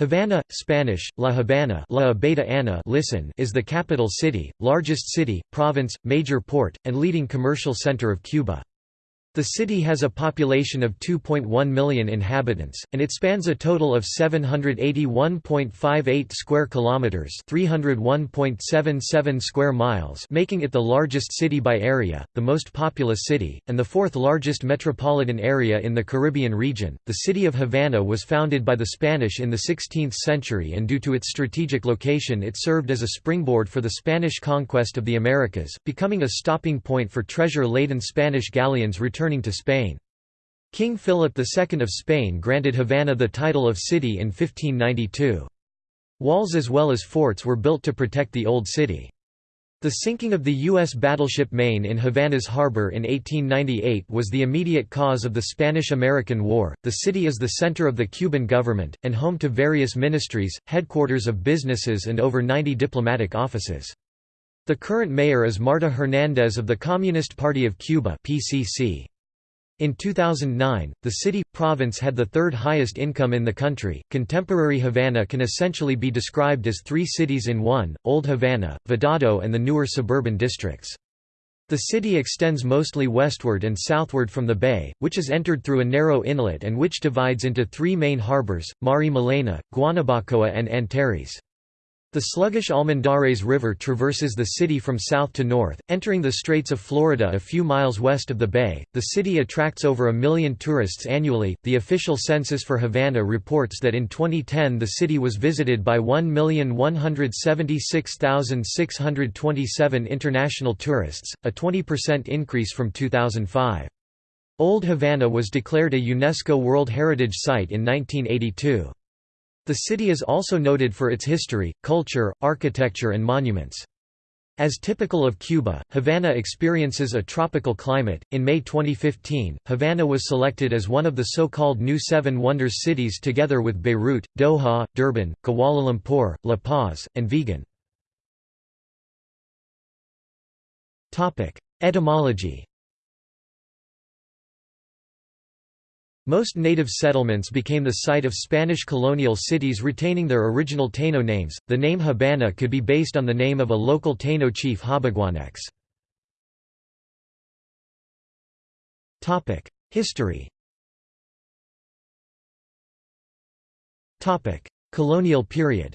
Havana, Spanish, La Habana La Abeta Ana listen is the capital city, largest city, province, major port, and leading commercial center of Cuba. The city has a population of 2.1 million inhabitants, and it spans a total of 781.58 square kilometers, 301.77 square miles, making it the largest city by area, the most populous city, and the fourth largest metropolitan area in the Caribbean region. The city of Havana was founded by the Spanish in the 16th century and due to its strategic location it served as a springboard for the Spanish conquest of the Americas, becoming a stopping point for treasure-laden Spanish galleons returning returning to Spain. King Philip II of Spain granted Havana the title of city in 1592. Walls as well as forts were built to protect the old city. The sinking of the U.S. battleship Maine in Havana's harbor in 1898 was the immediate cause of the Spanish–American War. The city is the center of the Cuban government, and home to various ministries, headquarters of businesses and over 90 diplomatic offices. The current mayor is Marta Hernández of the Communist Party of Cuba (PCC). In 2009, the city province had the third highest income in the country. Contemporary Havana can essentially be described as three cities in one: Old Havana, Vedado, and the newer suburban districts. The city extends mostly westward and southward from the bay, which is entered through a narrow inlet and which divides into three main harbors, Marimelena, Guanabacoa and Atares. The sluggish Almendares River traverses the city from south to north, entering the Straits of Florida a few miles west of the bay. The city attracts over a million tourists annually. The official census for Havana reports that in 2010 the city was visited by 1,176,627 international tourists, a 20% increase from 2005. Old Havana was declared a UNESCO World Heritage Site in 1982. The city is also noted for its history, culture, architecture and monuments. As typical of Cuba, Havana experiences a tropical climate. In May 2015, Havana was selected as one of the so-called New Seven Wonders cities together with Beirut, Doha, Durban, Kuala Lumpur, La Paz, and Vigan. Etymology Most native settlements became the site of Spanish colonial cities retaining their original Taino names. The name Habana could be based on the name of a local Taino chief Habaguanex. Topic: History. Topic: Colonial period.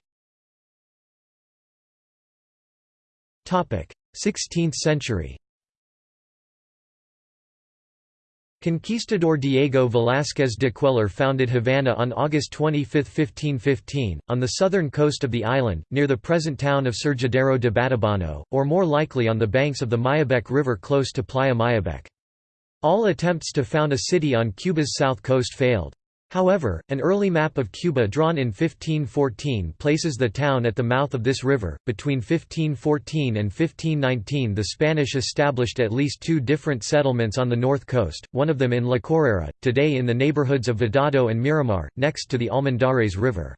Topic: 16th century. Conquistador Diego Velázquez de Cuéllar founded Havana on August 25, 1515, on the southern coast of the island, near the present town of Surgidero de Batabano, or more likely on the banks of the Mayabeque River close to Playa Mayabeque. All attempts to found a city on Cuba's south coast failed. However, an early map of Cuba drawn in 1514 places the town at the mouth of this river. Between 1514 and 1519, the Spanish established at least two different settlements on the north coast, one of them in La Chorrera, today in the neighborhoods of Vedado and Miramar, next to the Almendares River.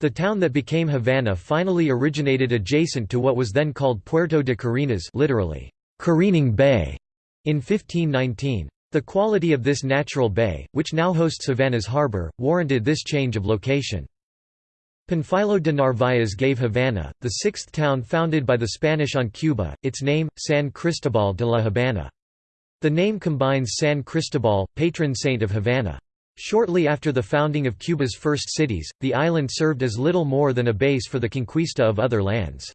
The town that became Havana finally originated adjacent to what was then called Puerto de Carenas literally, careening bay, in 1519. The quality of this natural bay, which now hosts Havana's harbor, warranted this change of location. Panfilo de Narváez gave Havana, the sixth town founded by the Spanish on Cuba, its name, San Cristobal de la Habana. The name combines San Cristobal, patron saint of Havana. Shortly after the founding of Cuba's first cities, the island served as little more than a base for the conquista of other lands.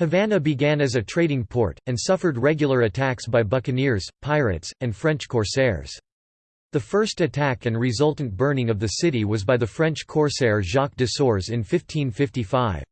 Havana began as a trading port, and suffered regular attacks by buccaneers, pirates, and French corsairs. The first attack and resultant burning of the city was by the French corsair Jacques de Sores in 1555.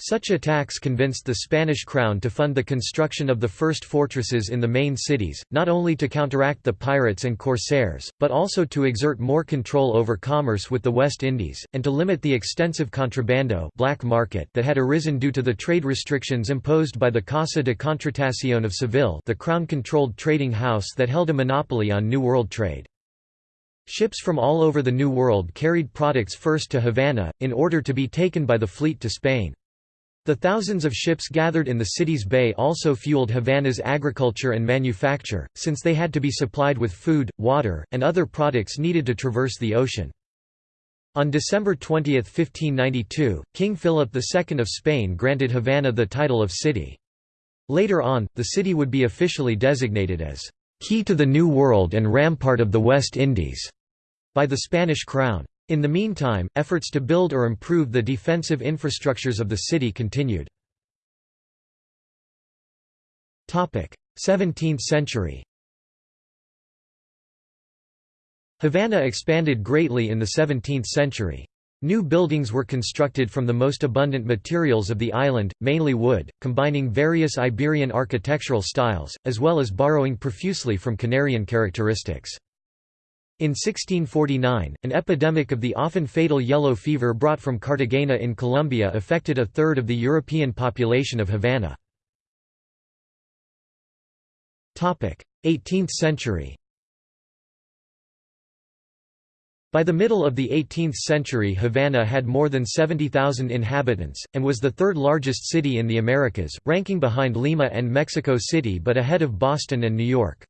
Such attacks convinced the Spanish crown to fund the construction of the first fortresses in the main cities, not only to counteract the pirates and corsairs, but also to exert more control over commerce with the West Indies, and to limit the extensive contrabando black market that had arisen due to the trade restrictions imposed by the Casa de Contratación of Seville the crown-controlled trading house that held a monopoly on New World trade. Ships from all over the New World carried products first to Havana, in order to be taken by the fleet to Spain. The thousands of ships gathered in the city's bay also fueled Havana's agriculture and manufacture, since they had to be supplied with food, water, and other products needed to traverse the ocean. On December 20, 1592, King Philip II of Spain granted Havana the title of city. Later on, the city would be officially designated as «key to the New World and rampart of the West Indies» by the Spanish crown. In the meantime, efforts to build or improve the defensive infrastructures of the city continued. 17th century Havana expanded greatly in the 17th century. New buildings were constructed from the most abundant materials of the island, mainly wood, combining various Iberian architectural styles, as well as borrowing profusely from Canarian characteristics. In 1649, an epidemic of the often fatal yellow fever brought from Cartagena in Colombia affected a third of the European population of Havana. 18th century By the middle of the 18th century Havana had more than 70,000 inhabitants, and was the third largest city in the Americas, ranking behind Lima and Mexico City but ahead of Boston and New York.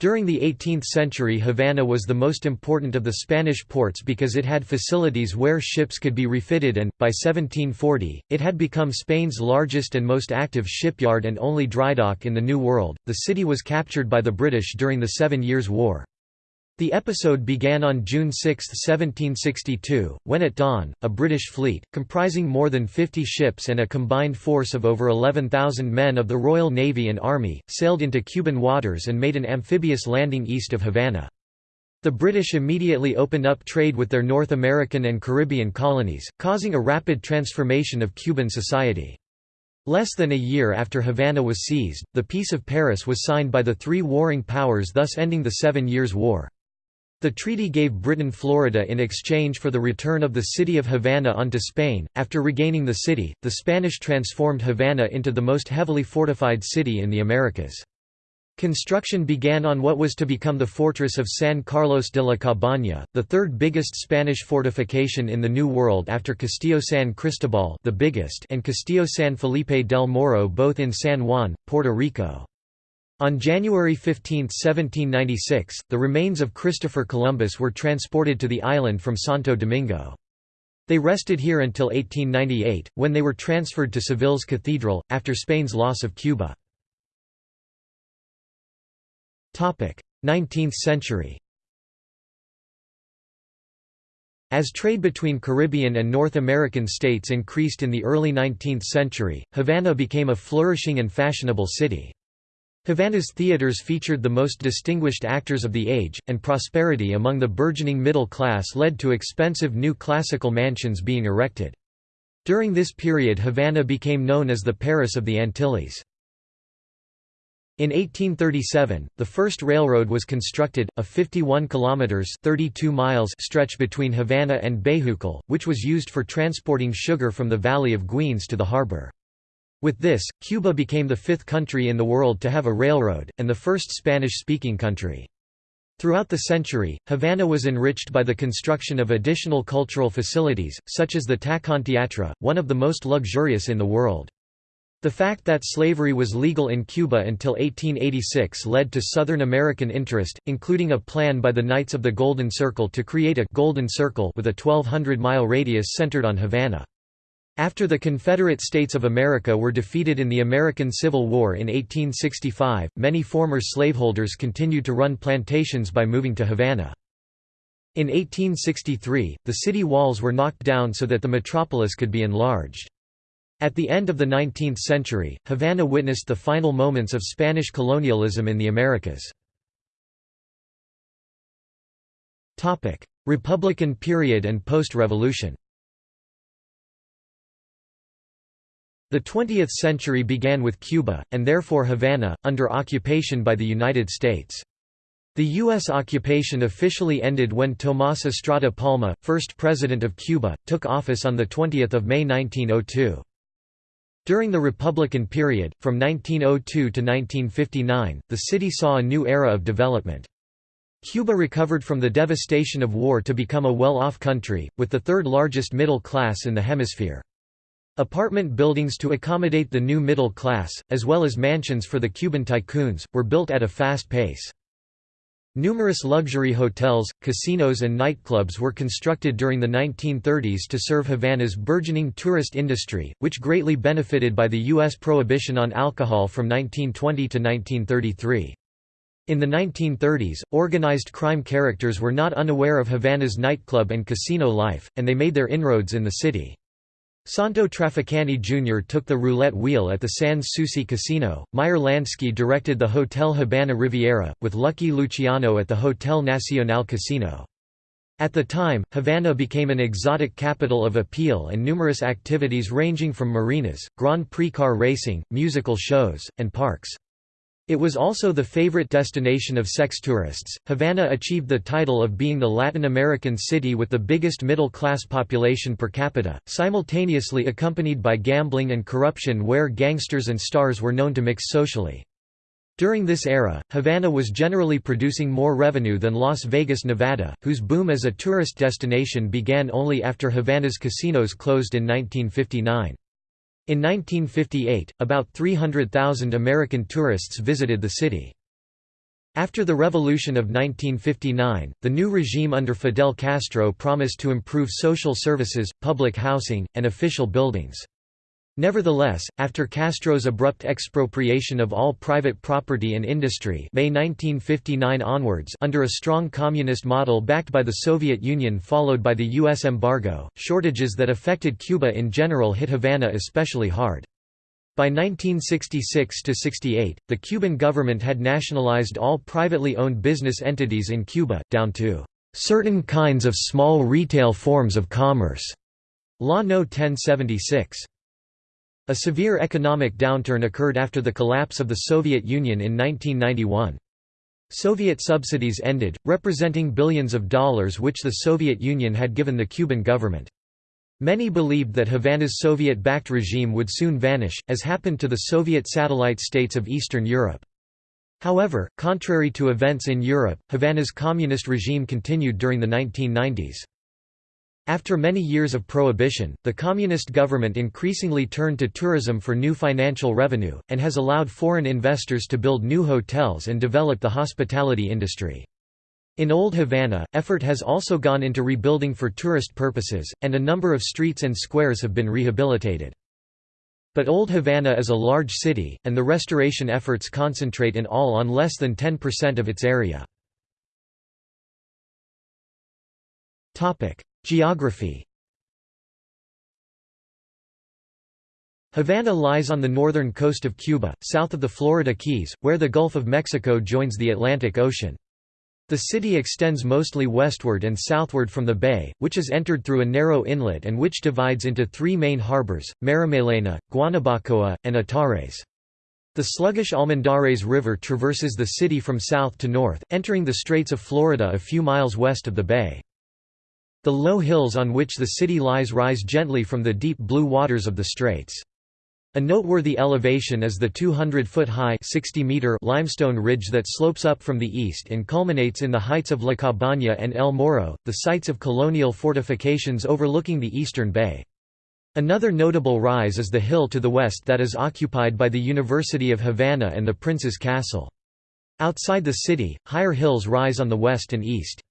During the 18th century Havana was the most important of the Spanish ports because it had facilities where ships could be refitted and, by 1740, it had become Spain's largest and most active shipyard and only drydock in the New World. The city was captured by the British during the Seven Years' War. The episode began on June 6, 1762, when at dawn, a British fleet, comprising more than 50 ships and a combined force of over 11,000 men of the Royal Navy and Army, sailed into Cuban waters and made an amphibious landing east of Havana. The British immediately opened up trade with their North American and Caribbean colonies, causing a rapid transformation of Cuban society. Less than a year after Havana was seized, the Peace of Paris was signed by the three warring powers thus ending the Seven Years' War. The treaty gave Britain Florida in exchange for the return of the city of Havana onto Spain. After regaining the city, the Spanish transformed Havana into the most heavily fortified city in the Americas. Construction began on what was to become the fortress of San Carlos de la Cabaña, the third biggest Spanish fortification in the New World after Castillo San Cristobal the biggest and Castillo San Felipe del Morro both in San Juan, Puerto Rico. On January 15, 1796, the remains of Christopher Columbus were transported to the island from Santo Domingo. They rested here until 1898, when they were transferred to Seville's cathedral, after Spain's loss of Cuba. 19th century As trade between Caribbean and North American states increased in the early 19th century, Havana became a flourishing and fashionable city. Havana's theaters featured the most distinguished actors of the age, and prosperity among the burgeoning middle class led to expensive new classical mansions being erected. During this period Havana became known as the Paris of the Antilles. In 1837, the first railroad was constructed, a 51 kilometers (32 miles) stretch between Havana and Bejucal, which was used for transporting sugar from the valley of Guines to the harbor. With this, Cuba became the fifth country in the world to have a railroad, and the first Spanish-speaking country. Throughout the century, Havana was enriched by the construction of additional cultural facilities, such as the Tacon Teatre, one of the most luxurious in the world. The fact that slavery was legal in Cuba until 1886 led to Southern American interest, including a plan by the Knights of the Golden Circle to create a «Golden Circle» with a 1,200-mile radius centered on Havana. After the Confederate States of America were defeated in the American Civil War in 1865, many former slaveholders continued to run plantations by moving to Havana. In 1863, the city walls were knocked down so that the metropolis could be enlarged. At the end of the 19th century, Havana witnessed the final moments of Spanish colonialism in the Americas. Republican period and post-revolution The 20th century began with Cuba, and therefore Havana, under occupation by the United States. The U.S. occupation officially ended when Tomás Estrada Palma, first president of Cuba, took office on 20 May 1902. During the Republican period, from 1902 to 1959, the city saw a new era of development. Cuba recovered from the devastation of war to become a well-off country, with the third largest middle class in the hemisphere. Apartment buildings to accommodate the new middle class, as well as mansions for the Cuban tycoons, were built at a fast pace. Numerous luxury hotels, casinos and nightclubs were constructed during the 1930s to serve Havana's burgeoning tourist industry, which greatly benefited by the U.S. prohibition on alcohol from 1920 to 1933. In the 1930s, organized crime characters were not unaware of Havana's nightclub and casino life, and they made their inroads in the city. Santo Trafficante Jr. took the roulette wheel at the Sans Souci Casino, Meyer Lansky directed the Hotel Habana Riviera, with Lucky Luciano at the Hotel Nacional Casino. At the time, Havana became an exotic capital of appeal and numerous activities ranging from marinas, Grand Prix car racing, musical shows, and parks. It was also the favorite destination of sex tourists. Havana achieved the title of being the Latin American city with the biggest middle class population per capita, simultaneously accompanied by gambling and corruption where gangsters and stars were known to mix socially. During this era, Havana was generally producing more revenue than Las Vegas, Nevada, whose boom as a tourist destination began only after Havana's casinos closed in 1959. In 1958, about 300,000 American tourists visited the city. After the revolution of 1959, the new regime under Fidel Castro promised to improve social services, public housing, and official buildings. Nevertheless, after Castro's abrupt expropriation of all private property and industry May 1959 onwards under a strong communist model backed by the Soviet Union followed by the U.S. embargo, shortages that affected Cuba in general hit Havana especially hard. By 1966–68, the Cuban government had nationalized all privately owned business entities in Cuba, down to "...certain kinds of small retail forms of commerce." Law No. 1076. A severe economic downturn occurred after the collapse of the Soviet Union in 1991. Soviet subsidies ended, representing billions of dollars which the Soviet Union had given the Cuban government. Many believed that Havana's Soviet-backed regime would soon vanish, as happened to the Soviet satellite states of Eastern Europe. However, contrary to events in Europe, Havana's communist regime continued during the 1990s. After many years of prohibition, the communist government increasingly turned to tourism for new financial revenue, and has allowed foreign investors to build new hotels and develop the hospitality industry. In Old Havana, effort has also gone into rebuilding for tourist purposes, and a number of streets and squares have been rehabilitated. But Old Havana is a large city, and the restoration efforts concentrate in all on less than 10% of its area. Geography Havana lies on the northern coast of Cuba, south of the Florida Keys, where the Gulf of Mexico joins the Atlantic Ocean. The city extends mostly westward and southward from the bay, which is entered through a narrow inlet and which divides into three main harbors, Marimelena, Guanabacoa, and Atares. The sluggish Almendares River traverses the city from south to north, entering the Straits of Florida a few miles west of the bay. The low hills on which the city lies rise gently from the deep blue waters of the straits. A noteworthy elevation is the 200-foot-high limestone ridge that slopes up from the east and culminates in the heights of La Cabaña and El Morro, the sites of colonial fortifications overlooking the eastern bay. Another notable rise is the hill to the west that is occupied by the University of Havana and the Prince's Castle. Outside the city, higher hills rise on the west and east.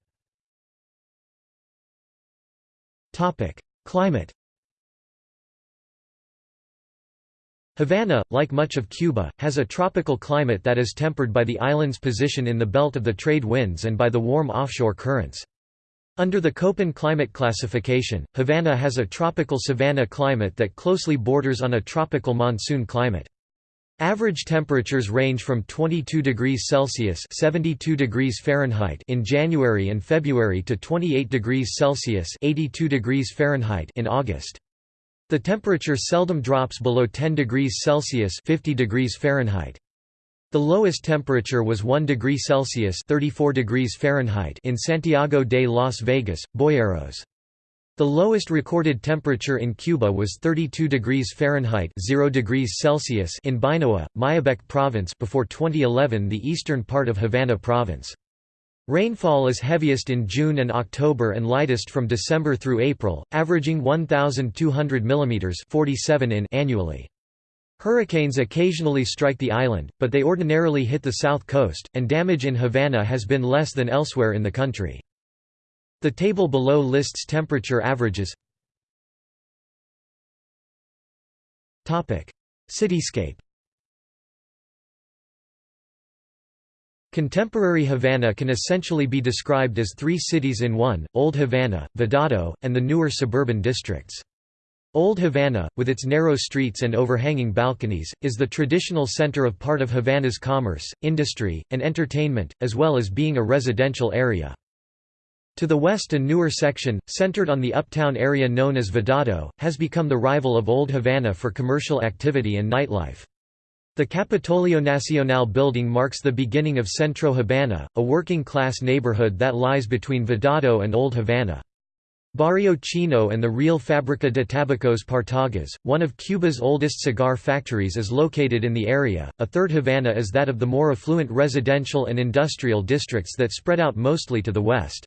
Climate Havana, like much of Cuba, has a tropical climate that is tempered by the island's position in the belt of the trade winds and by the warm offshore currents. Under the Köppen climate classification, Havana has a tropical savanna climate that closely borders on a tropical monsoon climate. Average temperatures range from 22 degrees Celsius (72 degrees Fahrenheit) in January and February to 28 degrees Celsius (82 degrees Fahrenheit) in August. The temperature seldom drops below 10 degrees Celsius (50 degrees Fahrenheit). The lowest temperature was 1 degree Celsius (34 degrees Fahrenheit) in Santiago de Las Vegas, Boyeros. The lowest recorded temperature in Cuba was 32 degrees Fahrenheit 0 degrees Celsius in Bainoa, Mayabeque province before 2011 the eastern part of Havana province. Rainfall is heaviest in June and October and lightest from December through April, averaging 1,200 mm 47 in annually. Hurricanes occasionally strike the island, but they ordinarily hit the south coast, and damage in Havana has been less than elsewhere in the country. The table below lists temperature averages Topic: Cityscape Contemporary Havana can essentially be described as three cities in one, Old Havana, Vedado, and the newer suburban districts. Old Havana, with its narrow streets and overhanging balconies, is the traditional center of part of Havana's commerce, industry, and entertainment, as well as being a residential area. To the west a newer section, centered on the uptown area known as Vedado, has become the rival of Old Havana for commercial activity and nightlife. The Capitolio Nacional building marks the beginning of Centro Habana, a working-class neighborhood that lies between Vedado and Old Havana. Barrio Chino and the Real Fábrica de Tabacos Partagas, one of Cuba's oldest cigar factories is located in the area. A third Havana is that of the more affluent residential and industrial districts that spread out mostly to the west.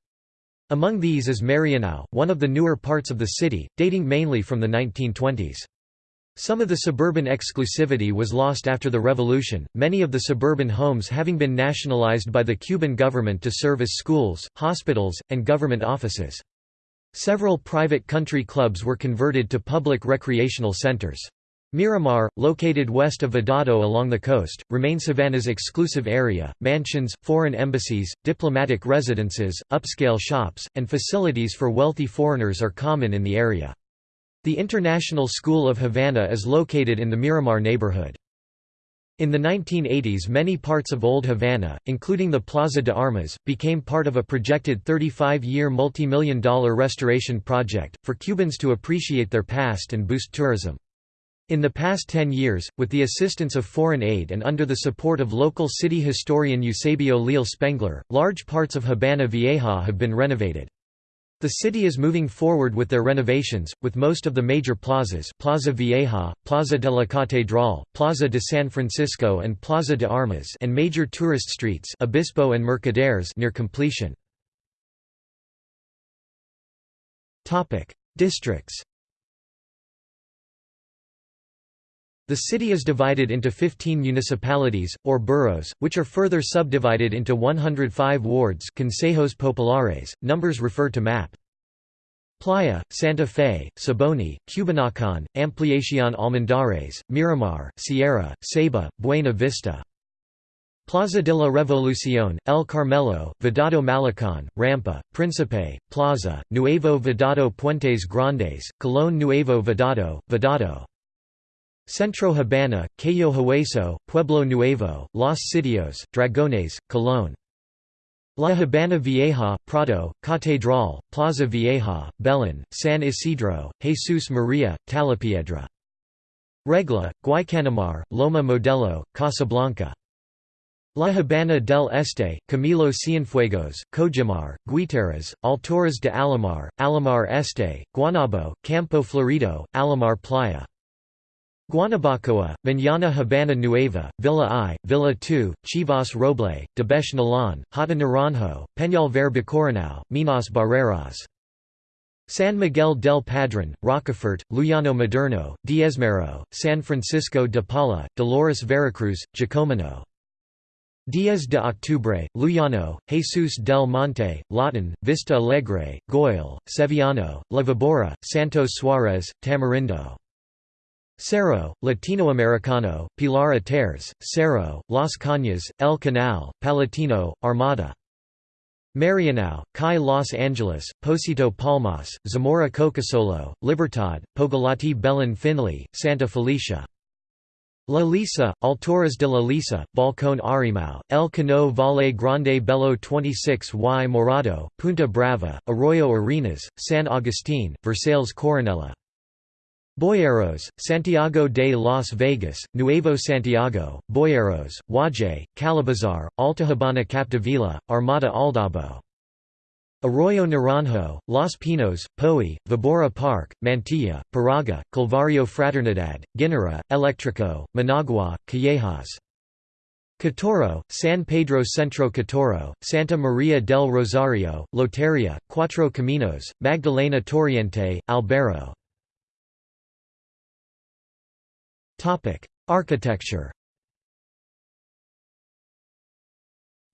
Among these is Marianao, one of the newer parts of the city, dating mainly from the 1920s. Some of the suburban exclusivity was lost after the revolution, many of the suburban homes having been nationalized by the Cuban government to serve as schools, hospitals, and government offices. Several private country clubs were converted to public recreational centers. Miramar, located west of Vedado along the coast, remains Havana's exclusive area. Mansions, foreign embassies, diplomatic residences, upscale shops, and facilities for wealthy foreigners are common in the area. The International School of Havana is located in the Miramar neighborhood. In the 1980s many parts of Old Havana, including the Plaza de Armas, became part of a projected 35-year multi-million dollar restoration project, for Cubans to appreciate their past and boost tourism. In the past 10 years, with the assistance of foreign aid and under the support of local city historian Eusebio Leal Spengler, large parts of Habana Vieja have been renovated. The city is moving forward with their renovations, with most of the major plazas Plaza Vieja, Plaza de la Catedral, Plaza de San Francisco and Plaza de Armas and major tourist streets Obispo and Mercaderes near completion. Districts The city is divided into 15 municipalities, or boroughs, which are further subdivided into 105 wards consejos populares, numbers refer to map. Playa, Santa Fe, Siboney, Cubanacan, Ampliacion Almendares, Miramar, Sierra, Ceiba, Buena Vista. Plaza de la Revolución, El Carmelo, Vedado Malecón, Rampa, Príncipe, Plaza, Nuevo Vedado Puentes Grandes, Colón Nuevo Vedado, Vedado Centro Habana, Cayo Hueso, Pueblo Nuevo, Los Sitios, Dragones, Colón. La Habana Vieja, Prado, Catedral, Plaza Vieja, Belén, San Isidro, Jesus María, Talapiedra. Regla, Guaycanamar, Loma Modelo, Casablanca. La Habana del Este, Camilo Cienfuegos, Cojimar, Guiteras, Alturas de Alamar, Alamar Este, Guanabo, Campo Florido, Alamar Playa. Guanabacoa, Mañana Habana Nueva, Villa I, Villa II, Chivas Roble, Debesh Nalan, Hata Naranjo, Peñalver Bacuranao, Minas Barreras. San Miguel del Padrón, Rocafort, Luyano Moderno, Diezmero, San Francisco de Paula, Dolores Veracruz, Jacomino. Diez de Octubre, Luyano, Jesus del Monte, Lawton, Vista Alegre, Goil, Sevillano, La Vibora, Santos Suárez, Tamarindo. Cerro, Latinoamericano, Pilar Atares, Cerro, Las Cañas, El Canal, Palatino, Armada. Marianao, Chi Los Angeles, Posito Palmas, Zamora Cocosolo, Libertad, Pogolotti Belen Finlay, Santa Felicia. La Lisa, Alturas de la Lisa, Balcón Arimao, El Cano Valle Grande Belo 26 y Morado, Punta Brava, Arroyo Arenas, San Agustín, Versailles Coronella. Boyeros, Santiago de Las Vegas, Nuevo Santiago, Boyeros, Wajay, Calabazar, Alta Habana Capdevila, Armada Aldabo. Arroyo Naranjo, Los Pinos, Poey, Vibora Park, Mantilla, Paraga, Calvario Fraternidad, Guinara, Electrico, Managua, Callejas. Cotorro, San Pedro Centro Cotorro, Santa Maria del Rosario, Loteria, Cuatro Caminos, Magdalena Torriente, Alberro Architecture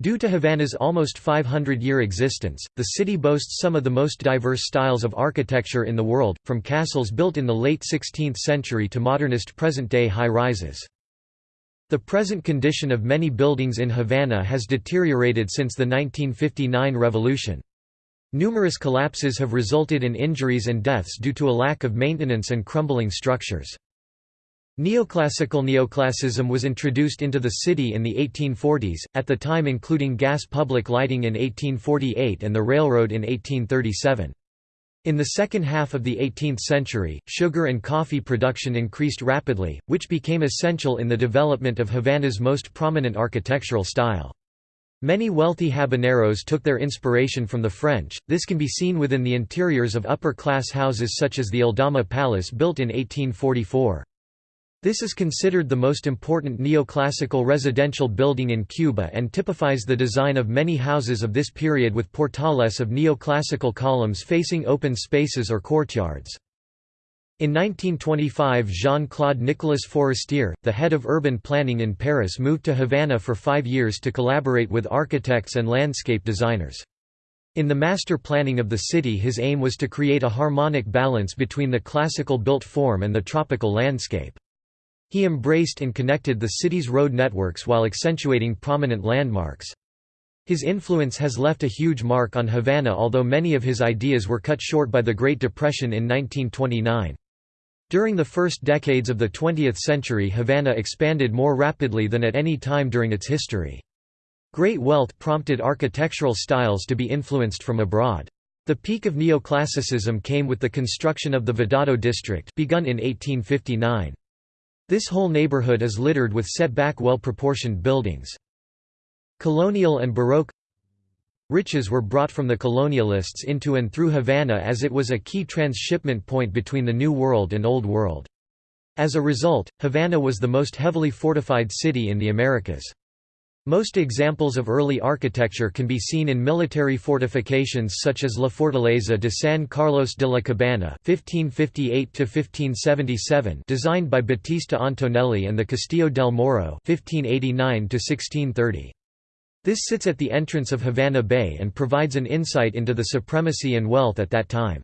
Due to Havana's almost 500-year existence, the city boasts some of the most diverse styles of architecture in the world, from castles built in the late 16th century to modernist present-day high-rises. The present condition of many buildings in Havana has deteriorated since the 1959 revolution. Numerous collapses have resulted in injuries and deaths due to a lack of maintenance and crumbling structures. Neoclassical neoclassicism was introduced into the city in the 1840s, at the time including gas public lighting in 1848 and the railroad in 1837. In the second half of the 18th century, sugar and coffee production increased rapidly, which became essential in the development of Havana's most prominent architectural style. Many wealthy habaneros took their inspiration from the French, this can be seen within the interiors of upper-class houses such as the Aldama Palace built in 1844. This is considered the most important neoclassical residential building in Cuba and typifies the design of many houses of this period with portales of neoclassical columns facing open spaces or courtyards. In 1925 Jean-Claude Nicolas Forestier, the head of urban planning in Paris moved to Havana for five years to collaborate with architects and landscape designers. In the master planning of the city his aim was to create a harmonic balance between the classical built form and the tropical landscape. He embraced and connected the city's road networks while accentuating prominent landmarks. His influence has left a huge mark on Havana although many of his ideas were cut short by the Great Depression in 1929. During the first decades of the 20th century Havana expanded more rapidly than at any time during its history. Great wealth prompted architectural styles to be influenced from abroad. The peak of neoclassicism came with the construction of the Vedado district begun in 1859. This whole neighborhood is littered with set-back well-proportioned buildings. Colonial and Baroque Riches were brought from the colonialists into and through Havana as it was a key transshipment point between the New World and Old World. As a result, Havana was the most heavily fortified city in the Americas. Most examples of early architecture can be seen in military fortifications such as La Fortaleza de San Carlos de la Cabana (1558–1577), designed by Battista Antonelli, and the Castillo del Morro (1589–1630). This sits at the entrance of Havana Bay and provides an insight into the supremacy and wealth at that time.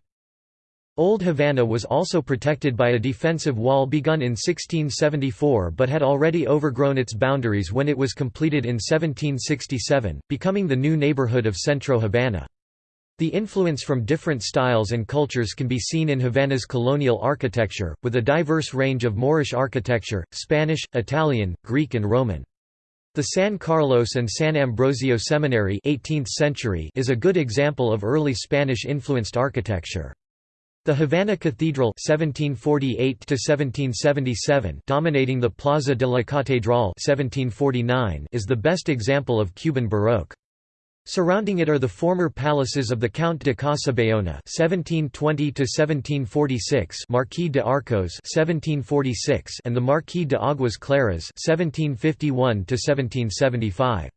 Old Havana was also protected by a defensive wall begun in 1674 but had already overgrown its boundaries when it was completed in 1767, becoming the new neighborhood of Centro Havana. The influence from different styles and cultures can be seen in Havana's colonial architecture, with a diverse range of Moorish architecture, Spanish, Italian, Greek and Roman. The San Carlos and San Ambrosio Seminary 18th century is a good example of early Spanish-influenced architecture. The Havana Cathedral 1748 dominating the Plaza de la Catedral 1749 is the best example of Cuban Baroque. Surrounding it are the former palaces of the Count de Casabayona (1720–1746), Marquis de Arcos (1746), and the Marquis de Aguas Claras (1751–1775).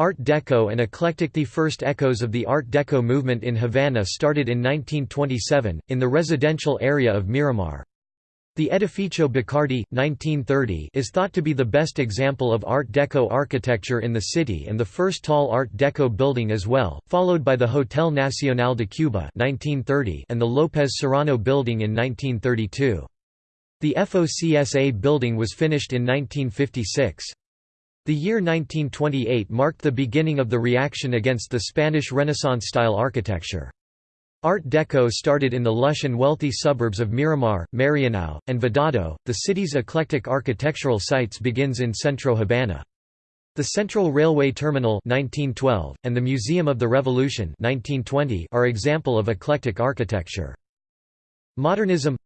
Art Deco and Eclectic The first echoes of the Art Deco movement in Havana started in 1927, in the residential area of Miramar. The Edificio Bacardi, 1930 is thought to be the best example of Art Deco architecture in the city and the first tall Art Deco building as well, followed by the Hotel Nacional de Cuba 1930 and the López Serrano building in 1932. The FOCSA building was finished in 1956. The year 1928 marked the beginning of the reaction against the Spanish Renaissance-style architecture. Art Deco started in the lush and wealthy suburbs of Miramar, Marianao, and Vedado. The city's eclectic architectural sites begins in Centro Habana. The Central Railway Terminal 1912, and the Museum of the Revolution 1920 are example of eclectic architecture. Modernism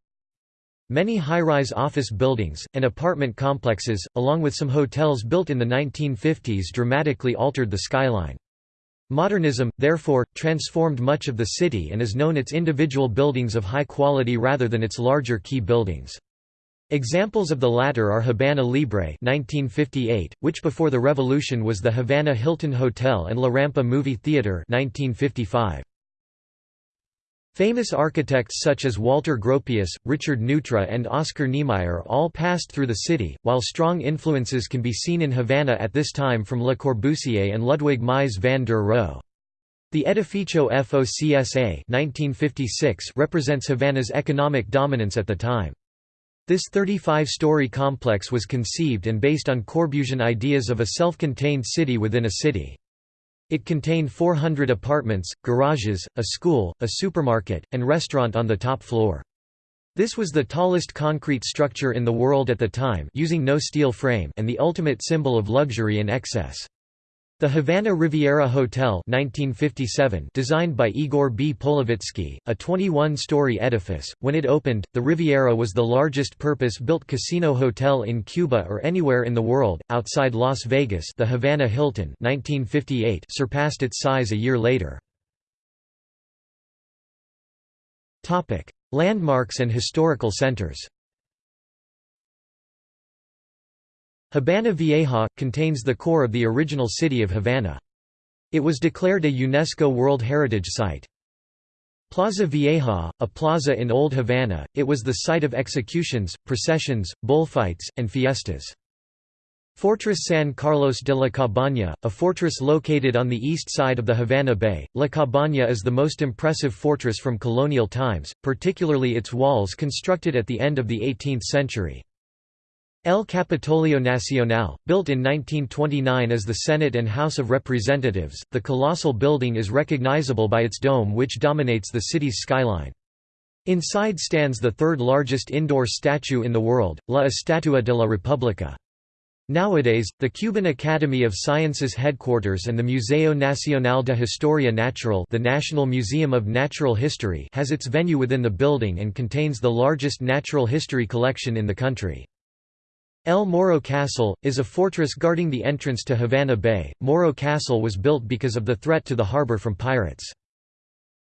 Many high-rise office buildings, and apartment complexes, along with some hotels built in the 1950s dramatically altered the skyline. Modernism, therefore, transformed much of the city and is known its individual buildings of high quality rather than its larger key buildings. Examples of the latter are Habana Libre 1958, which before the revolution was the Havana Hilton Hotel and La Rampa Movie Theater 1955. Famous architects such as Walter Gropius, Richard Neutra and Oscar Niemeyer all passed through the city, while strong influences can be seen in Havana at this time from Le Corbusier and Ludwig Mies van der Rohe. The Edificio FOCSA 1956 represents Havana's economic dominance at the time. This 35-story complex was conceived and based on Corbusian ideas of a self-contained city within a city. It contained 400 apartments, garages, a school, a supermarket, and restaurant on the top floor. This was the tallest concrete structure in the world at the time using no steel frame and the ultimate symbol of luxury and excess. The Havana Riviera Hotel 1957 designed by Igor B. Polevitzky, a 21-story edifice, when it opened, the Riviera was the largest purpose-built casino hotel in Cuba or anywhere in the world, outside Las Vegas the Havana Hilton 1958 surpassed its size a year later. Landmarks and historical centers Habana Vieja, contains the core of the original city of Havana. It was declared a UNESCO World Heritage Site. Plaza Vieja, a plaza in Old Havana, it was the site of executions, processions, bullfights, and fiestas. Fortress San Carlos de la Cabaña, a fortress located on the east side of the Havana Bay, La Cabaña is the most impressive fortress from colonial times, particularly its walls constructed at the end of the 18th century. El Capitolio Nacional, built in 1929 as the Senate and House of Representatives, the colossal building is recognizable by its dome which dominates the city's skyline. Inside stands the third largest indoor statue in the world, La Estatua de la República. Nowadays, the Cuban Academy of Sciences headquarters and the Museo Nacional de Historia Natural the National Museum of Natural History has its venue within the building and contains the largest natural history collection in the country. El Morro Castle, is a fortress guarding the entrance to Havana Bay. Morro Castle was built because of the threat to the harbor from pirates.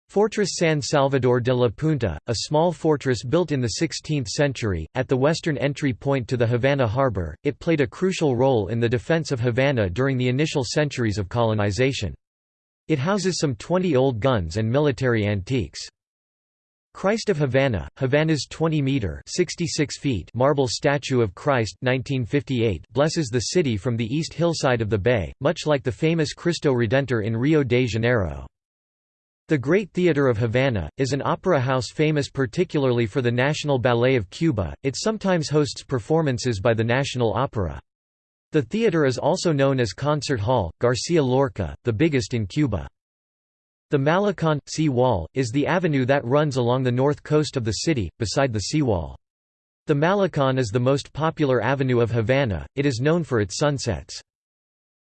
Fortress San Salvador de la Punta, a small fortress built in the 16th century, at the western entry point to the Havana harbor, it played a crucial role in the defense of Havana during the initial centuries of colonization. It houses some 20 old guns and military antiques. Christ of Havana, Havana's 20-metre marble statue of Christ 1958 blesses the city from the east hillside of the bay, much like the famous Cristo Redentor in Rio de Janeiro. The Great Theatre of Havana, is an opera house famous particularly for the National Ballet of Cuba, it sometimes hosts performances by the National Opera. The theatre is also known as Concert Hall, Garcia Lorca, the biggest in Cuba. The Malecon, sea wall, is the avenue that runs along the north coast of the city, beside the seawall. The Malecon is the most popular avenue of Havana, it is known for its sunsets.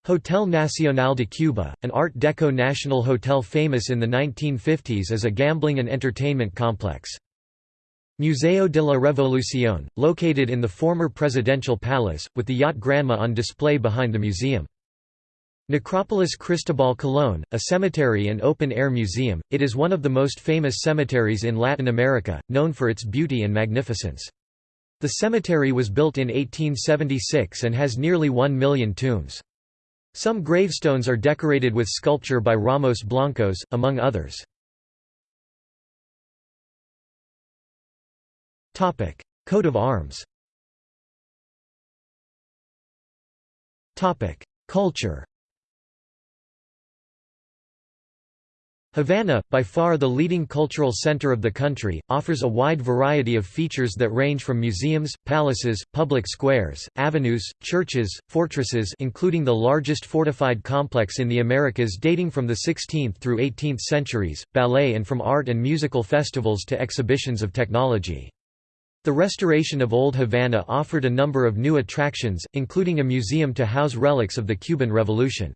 Hotel Nacional de Cuba, an Art Deco national hotel famous in the 1950s as a gambling and entertainment complex. Museo de la Revolución, located in the former presidential palace, with the yacht Granma on display behind the museum. Necropolis Cristobal Colón, a cemetery and open-air museum, it is one of the most famous cemeteries in Latin America, known for its beauty and magnificence. The cemetery was built in 1876 and has nearly one million tombs. Some gravestones are decorated with sculpture by Ramos Blancos, among others. Coat of arms Culture Havana, by far the leading cultural center of the country, offers a wide variety of features that range from museums, palaces, public squares, avenues, churches, fortresses including the largest fortified complex in the Americas dating from the 16th through 18th centuries, ballet and from art and musical festivals to exhibitions of technology. The restoration of Old Havana offered a number of new attractions, including a museum to house relics of the Cuban Revolution.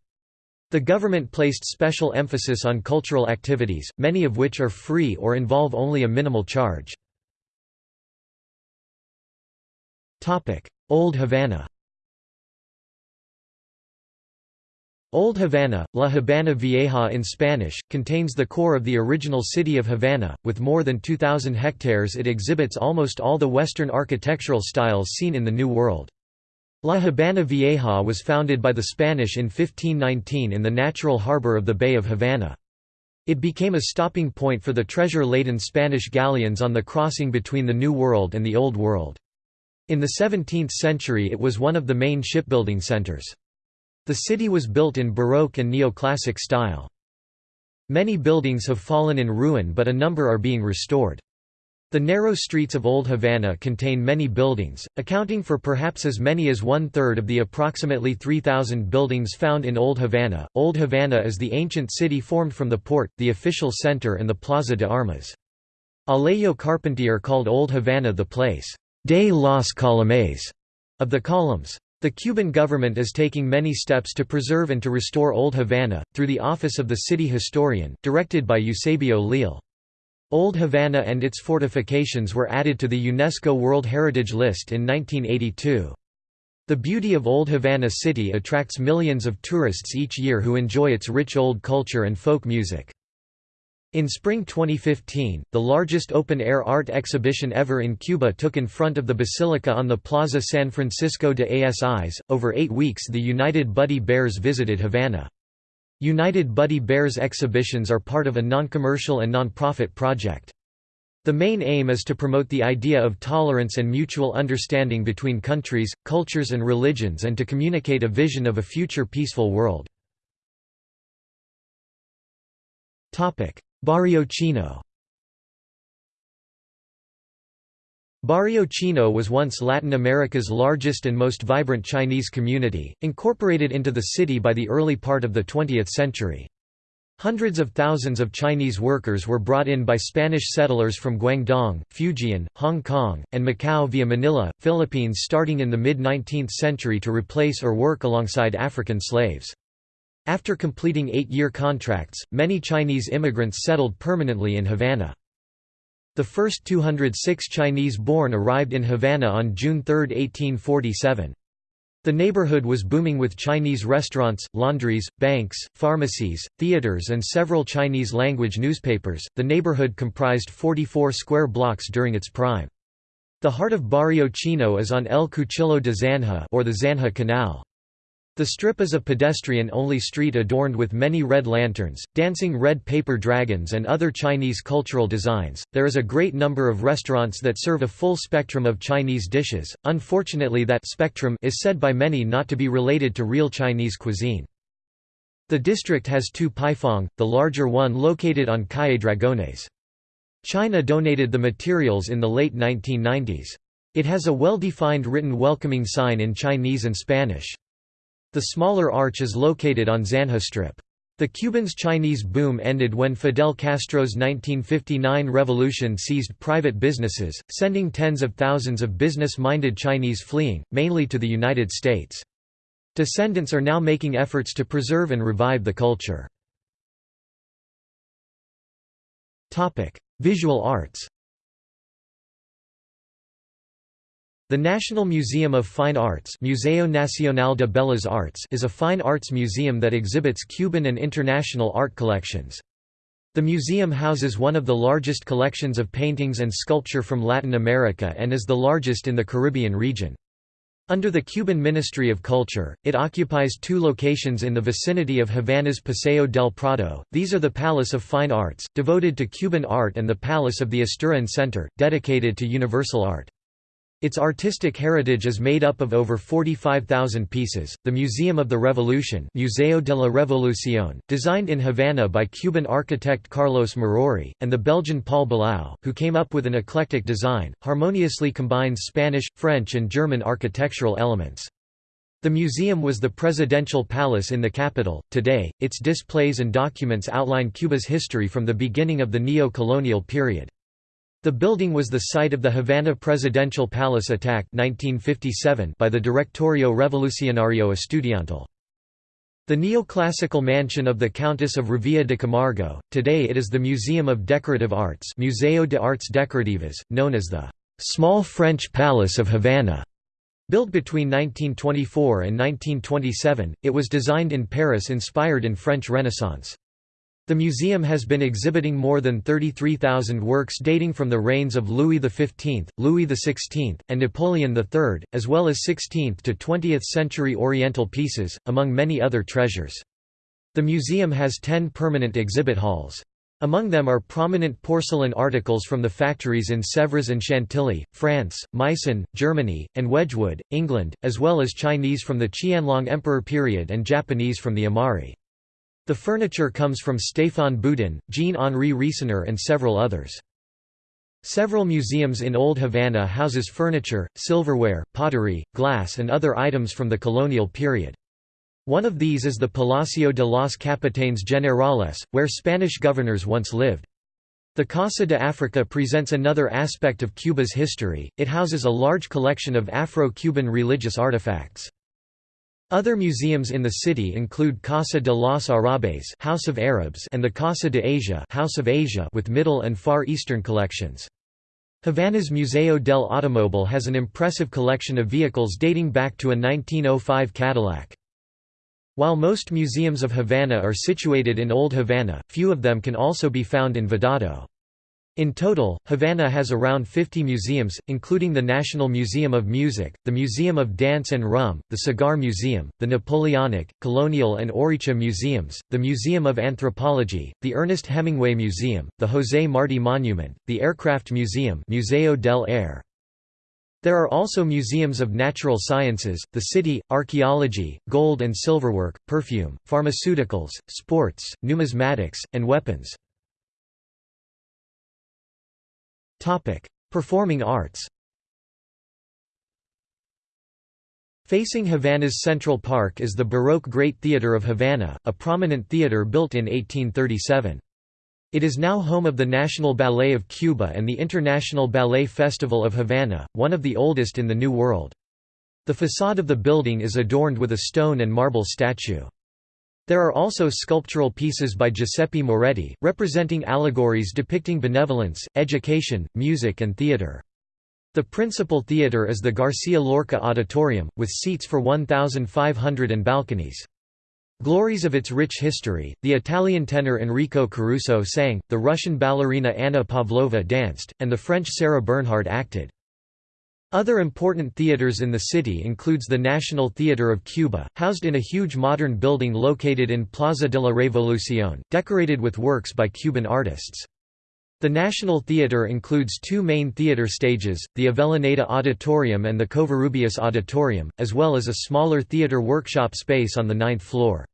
The government placed special emphasis on cultural activities, many of which are free or involve only a minimal charge. Old Havana Old Havana, La Habana Vieja in Spanish, contains the core of the original city of Havana. With more than 2,000 hectares, it exhibits almost all the Western architectural styles seen in the New World. La Habana Vieja was founded by the Spanish in 1519 in the natural harbor of the Bay of Havana. It became a stopping point for the treasure-laden Spanish galleons on the crossing between the New World and the Old World. In the 17th century it was one of the main shipbuilding centers. The city was built in Baroque and Neoclassic style. Many buildings have fallen in ruin but a number are being restored. The narrow streets of Old Havana contain many buildings, accounting for perhaps as many as one-third of the approximately 3,000 buildings found in Old Havana. Old Havana is the ancient city formed from the port, the official center and the Plaza de Armas. Alejo Carpentier called Old Havana the place de las Columnes of the columns. The Cuban government is taking many steps to preserve and to restore Old Havana, through the Office of the City Historian, directed by Eusebio Leal. Old Havana and its fortifications were added to the UNESCO World Heritage List in 1982. The beauty of Old Havana City attracts millions of tourists each year who enjoy its rich old culture and folk music. In spring 2015, the largest open-air art exhibition ever in Cuba took in front of the Basilica on the Plaza San Francisco de Asis. Over eight weeks the United Buddy Bears visited Havana. United Buddy Bears exhibitions are part of a non-commercial and non-profit project. The main aim is to promote the idea of tolerance and mutual understanding between countries, cultures and religions and to communicate a vision of a future peaceful world. Barrio Chino Barrio Chino was once Latin America's largest and most vibrant Chinese community, incorporated into the city by the early part of the 20th century. Hundreds of thousands of Chinese workers were brought in by Spanish settlers from Guangdong, Fujian, Hong Kong, and Macau via Manila, Philippines starting in the mid-19th century to replace or work alongside African slaves. After completing eight-year contracts, many Chinese immigrants settled permanently in Havana. The first 206 Chinese-born arrived in Havana on June 3, 1847. The neighborhood was booming with Chinese restaurants, laundries, banks, pharmacies, theaters, and several Chinese language newspapers. The neighborhood comprised 44 square blocks during its prime. The heart of Barrio Chino is on El Cuchillo de Zanja or the Zanja Canal. The strip is a pedestrian-only street adorned with many red lanterns, dancing red paper dragons and other Chinese cultural designs. There is a great number of restaurants that serve a full spectrum of Chinese dishes. Unfortunately that spectrum is said by many not to be related to real Chinese cuisine. The district has two paifang, the larger one located on Calle Dragones. China donated the materials in the late 1990s. It has a well-defined written welcoming sign in Chinese and Spanish. The smaller arch is located on Zanja Strip. The Cubans' Chinese boom ended when Fidel Castro's 1959 revolution seized private businesses, sending tens of thousands of business-minded Chinese fleeing, mainly to the United States. Descendants are now making efforts to preserve and revive the culture. Visual arts The National Museum of Fine Arts Museo Nacional de Bellas Artes is a fine arts museum that exhibits Cuban and international art collections. The museum houses one of the largest collections of paintings and sculpture from Latin America and is the largest in the Caribbean region. Under the Cuban Ministry of Culture, it occupies two locations in the vicinity of Havana's Paseo del Prado. These are the Palace of Fine Arts, devoted to Cuban art, and the Palace of the Asturian Center, dedicated to universal art. Its artistic heritage is made up of over 45,000 pieces. The Museum of the Revolution, Museo de la Revolución, designed in Havana by Cuban architect Carlos Maruri, and the Belgian Paul Belau, who came up with an eclectic design, harmoniously combines Spanish, French, and German architectural elements. The museum was the presidential palace in the capital. Today, its displays and documents outline Cuba's history from the beginning of the neo-colonial period. The building was the site of the Havana Presidential Palace attack 1957 by the Directorio Revolucionario Estudiantil. The neoclassical mansion of the Countess of Revilla de Camargo, today it is the Museum of Decorative Arts Museo de Arts Decorativas, known as the «Small French Palace of Havana». Built between 1924 and 1927, it was designed in Paris inspired in French Renaissance. The museum has been exhibiting more than 33,000 works dating from the reigns of Louis XV, Louis XVI, and Napoleon III, as well as 16th to 20th century Oriental pieces, among many other treasures. The museum has 10 permanent exhibit halls. Among them are prominent porcelain articles from the factories in Sèvres and Chantilly, France, Meissen, Germany, and Wedgwood, England, as well as Chinese from the Qianlong Emperor period and Japanese from the Imari. The furniture comes from Stéphane Boudin, Jean-Henri Riesener and several others. Several museums in Old Havana houses furniture, silverware, pottery, glass and other items from the colonial period. One of these is the Palacio de los Capitanes Generales, where Spanish governors once lived. The Casa de Africa presents another aspect of Cuba's history, it houses a large collection of Afro-Cuban religious artifacts. Other museums in the city include Casa de los Arabes House of Arabs and the Casa de Asia House of Asia with Middle and Far Eastern collections. Havana's Museo del Automóvil has an impressive collection of vehicles dating back to a 1905 Cadillac. While most museums of Havana are situated in Old Havana, few of them can also be found in Vedado. In total, Havana has around 50 museums, including the National Museum of Music, the Museum of Dance and Rum, the Cigar Museum, the Napoleonic, Colonial and Oricha Museums, the Museum of Anthropology, the Ernest Hemingway Museum, the José Martí Monument, the Aircraft Museum Museo del Aire, there are also museums of natural sciences, the city, archaeology, gold and silverwork, perfume, pharmaceuticals, sports, numismatics, and weapons. Performing arts Facing Havana's Central Park is the Baroque Great Theatre of Havana, a prominent theatre built in 1837. It is now home of the National Ballet of Cuba and the International Ballet Festival of Havana, one of the oldest in the New World. The facade of the building is adorned with a stone and marble statue. There are also sculptural pieces by Giuseppe Moretti, representing allegories depicting benevolence, education, music and theatre. The principal theatre is the Garcia Lorca Auditorium, with seats for 1,500 and balconies. Glories of its rich history, the Italian tenor Enrico Caruso sang, the Russian ballerina Anna Pavlova danced, and the French Sarah Bernhardt acted. Other important theaters in the city includes the National Theatre of Cuba, housed in a huge modern building located in Plaza de la Revolución, decorated with works by Cuban artists. The National Theatre includes two main theatre stages, the Avellaneda Auditorium and the Covarrubias Auditorium, as well as a smaller theatre workshop space on the ninth floor.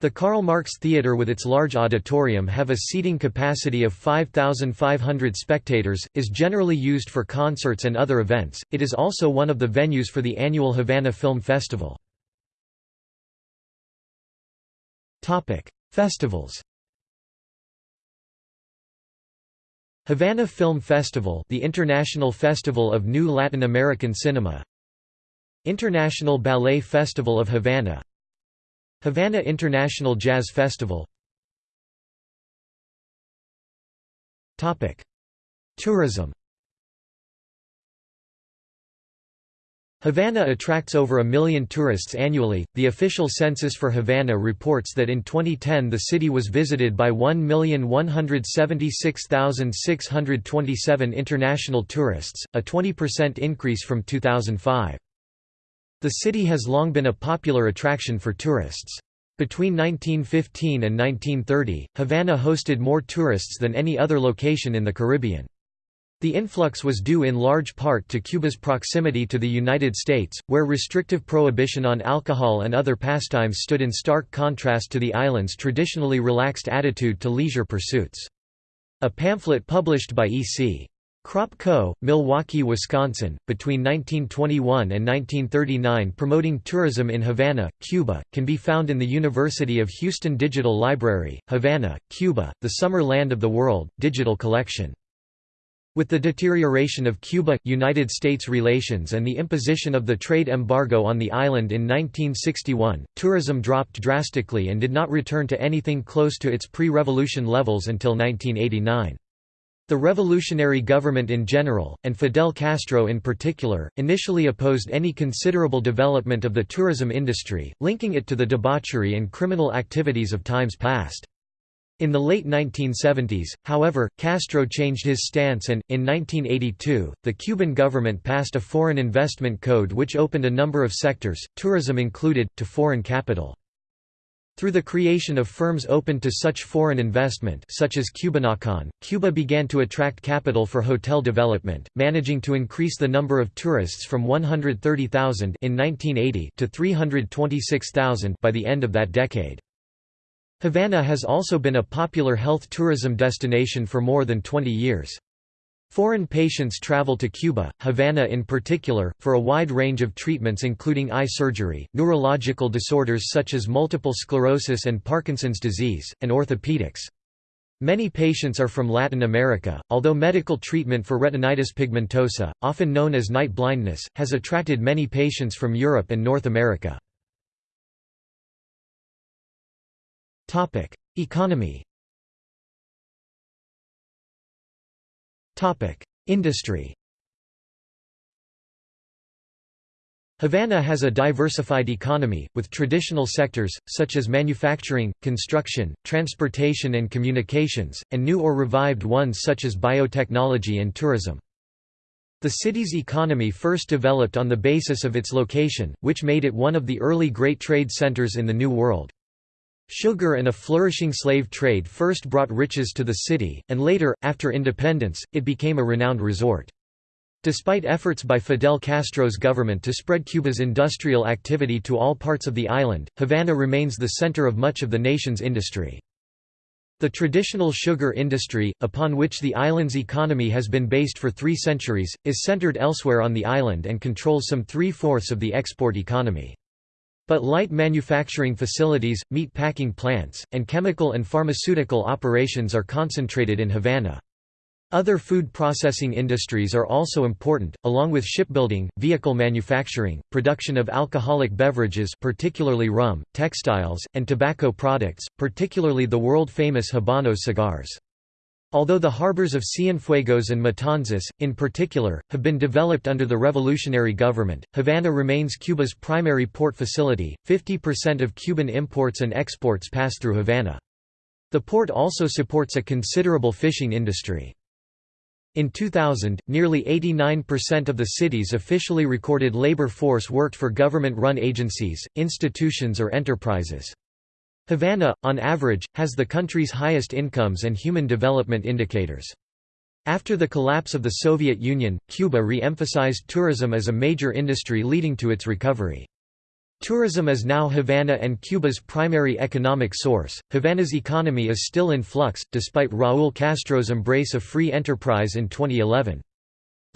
The Karl Marx Theatre with its large auditorium have a seating capacity of 5,500 spectators, is generally used for concerts and other events, it is also one of the venues for the annual Havana Film Festival. Topic: Festivals. Havana Film Festival the International Festival of New Latin American Cinema. International Ballet Festival of Havana Havana International Jazz Festival Tourism Havana attracts over a million tourists annually. The official census for Havana reports that in 2010 the city was visited by 1,176,627 international tourists, a 20% increase from 2005. The city has long been a popular attraction for tourists. Between 1915 and 1930, Havana hosted more tourists than any other location in the Caribbean. The influx was due in large part to Cuba's proximity to the United States, where restrictive prohibition on alcohol and other pastimes stood in stark contrast to the island's traditionally relaxed attitude to leisure pursuits. A pamphlet published by E.C. Kropp Co., Milwaukee, Wisconsin, between 1921 and 1939 promoting tourism in Havana, Cuba, can be found in the University of Houston Digital Library, Havana, Cuba, the Summer Land of the World, digital collection. With the deterioration of Cuba–United States relations and the imposition of the trade embargo on the island in 1961, tourism dropped drastically and did not return to anything close to its pre-revolution levels until 1989. The revolutionary government in general, and Fidel Castro in particular, initially opposed any considerable development of the tourism industry, linking it to the debauchery and criminal activities of times past. In the late 1970s, however, Castro changed his stance and, in 1982, the Cuban government passed a foreign investment code which opened a number of sectors, tourism included, to foreign capital. Through the creation of firms open to such foreign investment such as Cubanacan, Cuba began to attract capital for hotel development, managing to increase the number of tourists from 130,000 in 1980 to 326,000 by the end of that decade. Havana has also been a popular health tourism destination for more than 20 years. Foreign patients travel to Cuba, Havana in particular, for a wide range of treatments including eye surgery, neurological disorders such as multiple sclerosis and Parkinson's disease, and orthopedics. Many patients are from Latin America, although medical treatment for retinitis pigmentosa, often known as night blindness, has attracted many patients from Europe and North America. Economy Industry Havana has a diversified economy, with traditional sectors, such as manufacturing, construction, transportation and communications, and new or revived ones such as biotechnology and tourism. The city's economy first developed on the basis of its location, which made it one of the early great trade centers in the New World. Sugar and a flourishing slave trade first brought riches to the city, and later, after independence, it became a renowned resort. Despite efforts by Fidel Castro's government to spread Cuba's industrial activity to all parts of the island, Havana remains the center of much of the nation's industry. The traditional sugar industry, upon which the island's economy has been based for three centuries, is centered elsewhere on the island and controls some three-fourths of the export economy. But light manufacturing facilities, meat packing plants, and chemical and pharmaceutical operations are concentrated in Havana. Other food processing industries are also important, along with shipbuilding, vehicle manufacturing, production of alcoholic beverages particularly rum, textiles, and tobacco products, particularly the world-famous Habano cigars. Although the harbors of Cienfuegos and Matanzas, in particular, have been developed under the revolutionary government, Havana remains Cuba's primary port facility. 50% of Cuban imports and exports pass through Havana. The port also supports a considerable fishing industry. In 2000, nearly 89% of the city's officially recorded labor force worked for government-run agencies, institutions or enterprises. Havana, on average, has the country's highest incomes and human development indicators. After the collapse of the Soviet Union, Cuba re-emphasized tourism as a major industry leading to its recovery. Tourism is now Havana and Cuba's primary economic source. Havana's economy is still in flux, despite Raúl Castro's embrace of free enterprise in 2011.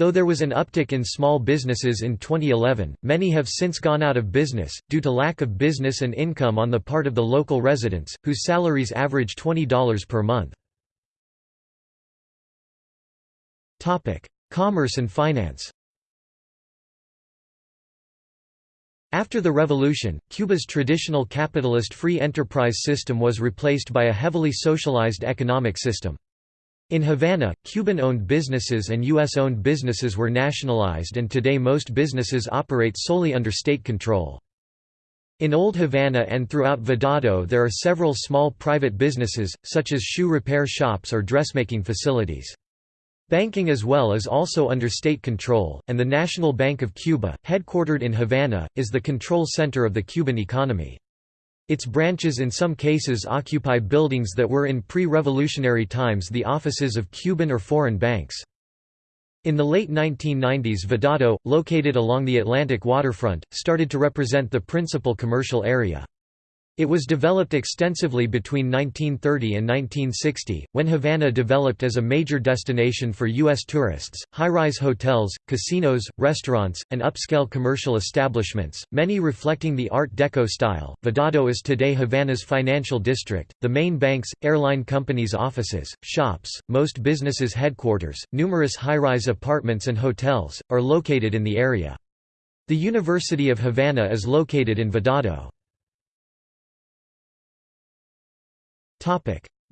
Though there was an uptick in small businesses in 2011, many have since gone out of business, due to lack of business and income on the part of the local residents, whose salaries average $20 per month. Commerce and finance After the revolution, Cuba's traditional capitalist free enterprise system was replaced by a heavily socialized economic system. In Havana, Cuban-owned businesses and U.S.-owned businesses were nationalized and today most businesses operate solely under state control. In Old Havana and throughout Vedado there are several small private businesses, such as shoe repair shops or dressmaking facilities. Banking as well is also under state control, and the National Bank of Cuba, headquartered in Havana, is the control center of the Cuban economy. Its branches in some cases occupy buildings that were in pre-revolutionary times the offices of Cuban or foreign banks. In the late 1990s Vedado, located along the Atlantic waterfront, started to represent the principal commercial area. It was developed extensively between 1930 and 1960, when Havana developed as a major destination for U.S. tourists. High rise hotels, casinos, restaurants, and upscale commercial establishments, many reflecting the Art Deco style. Vedado is today Havana's financial district, the main banks, airline companies' offices, shops, most businesses' headquarters, numerous high rise apartments and hotels, are located in the area. The University of Havana is located in Vedado.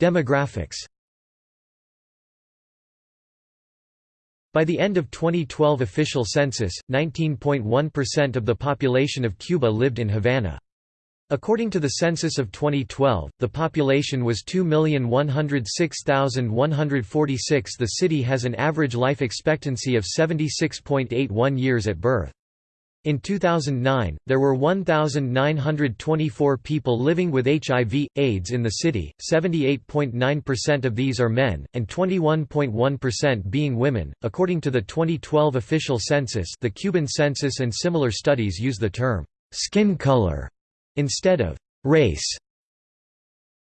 Demographics By the end of 2012 official census, 19.1% of the population of Cuba lived in Havana. According to the census of 2012, the population was 2,106,146 The city has an average life expectancy of 76.81 years at birth. In 2009, there were 1,924 people living with HIV, AIDS in the city, 78.9% of these are men, and 21.1% being women. According to the 2012 official census, the Cuban census and similar studies use the term skin color instead of race.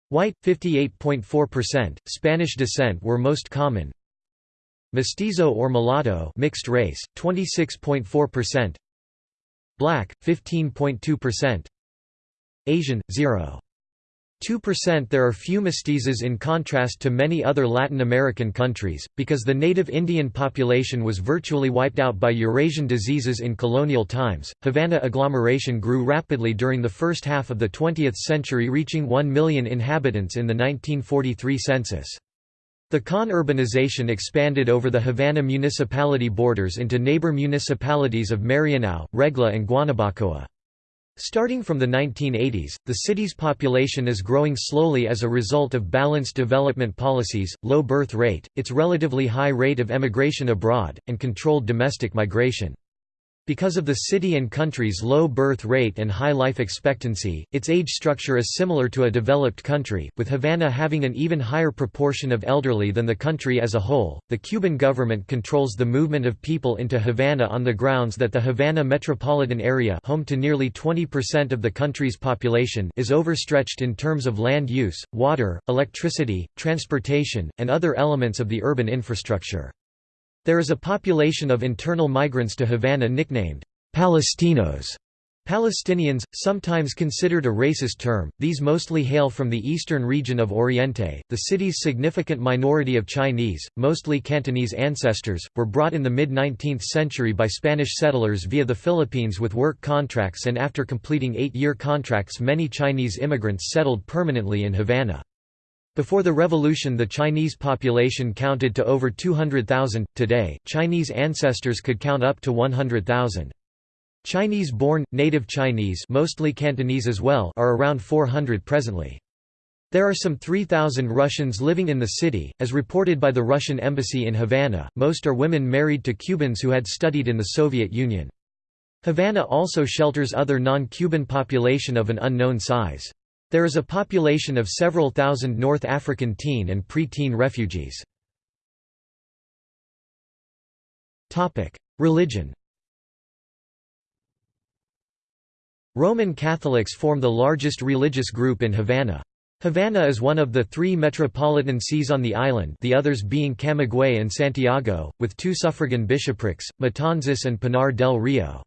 White 58.4%, Spanish descent were most common. Mestizo or mulatto mixed race 26.4%. Black 15.2%. Asian 0. 2% There are few mestizos in contrast to many other Latin American countries, because the native Indian population was virtually wiped out by Eurasian diseases in colonial times. Havana agglomeration grew rapidly during the first half of the 20th century, reaching 1 million inhabitants in the 1943 census. The con-urbanization expanded over the Havana municipality borders into neighbor municipalities of Marianao, Regla and Guanabacoa. Starting from the 1980s, the city's population is growing slowly as a result of balanced development policies, low birth rate, its relatively high rate of emigration abroad, and controlled domestic migration. Because of the city and country's low birth rate and high life expectancy, its age structure is similar to a developed country, with Havana having an even higher proportion of elderly than the country as a whole. The Cuban government controls the movement of people into Havana on the grounds that the Havana metropolitan area, home to nearly 20% of the country's population, is overstretched in terms of land use, water, electricity, transportation, and other elements of the urban infrastructure. There is a population of internal migrants to Havana nicknamed Palestinos. Palestinians, sometimes considered a racist term, these mostly hail from the eastern region of Oriente. The city's significant minority of Chinese, mostly Cantonese ancestors, were brought in the mid 19th century by Spanish settlers via the Philippines with work contracts, and after completing eight year contracts, many Chinese immigrants settled permanently in Havana. Before the revolution the Chinese population counted to over 200,000, today, Chinese ancestors could count up to 100,000. Chinese-born, native Chinese mostly Cantonese as well are around 400 presently. There are some 3,000 Russians living in the city, as reported by the Russian embassy in Havana, most are women married to Cubans who had studied in the Soviet Union. Havana also shelters other non-Cuban population of an unknown size. There is a population of several thousand North African teen and pre-teen refugees. Religion Roman Catholics form the largest religious group in Havana. Havana is one of the three metropolitan sees on the island the others being Camagüey and Santiago, with two suffragan bishoprics, Matanzas and Pinar del Rio.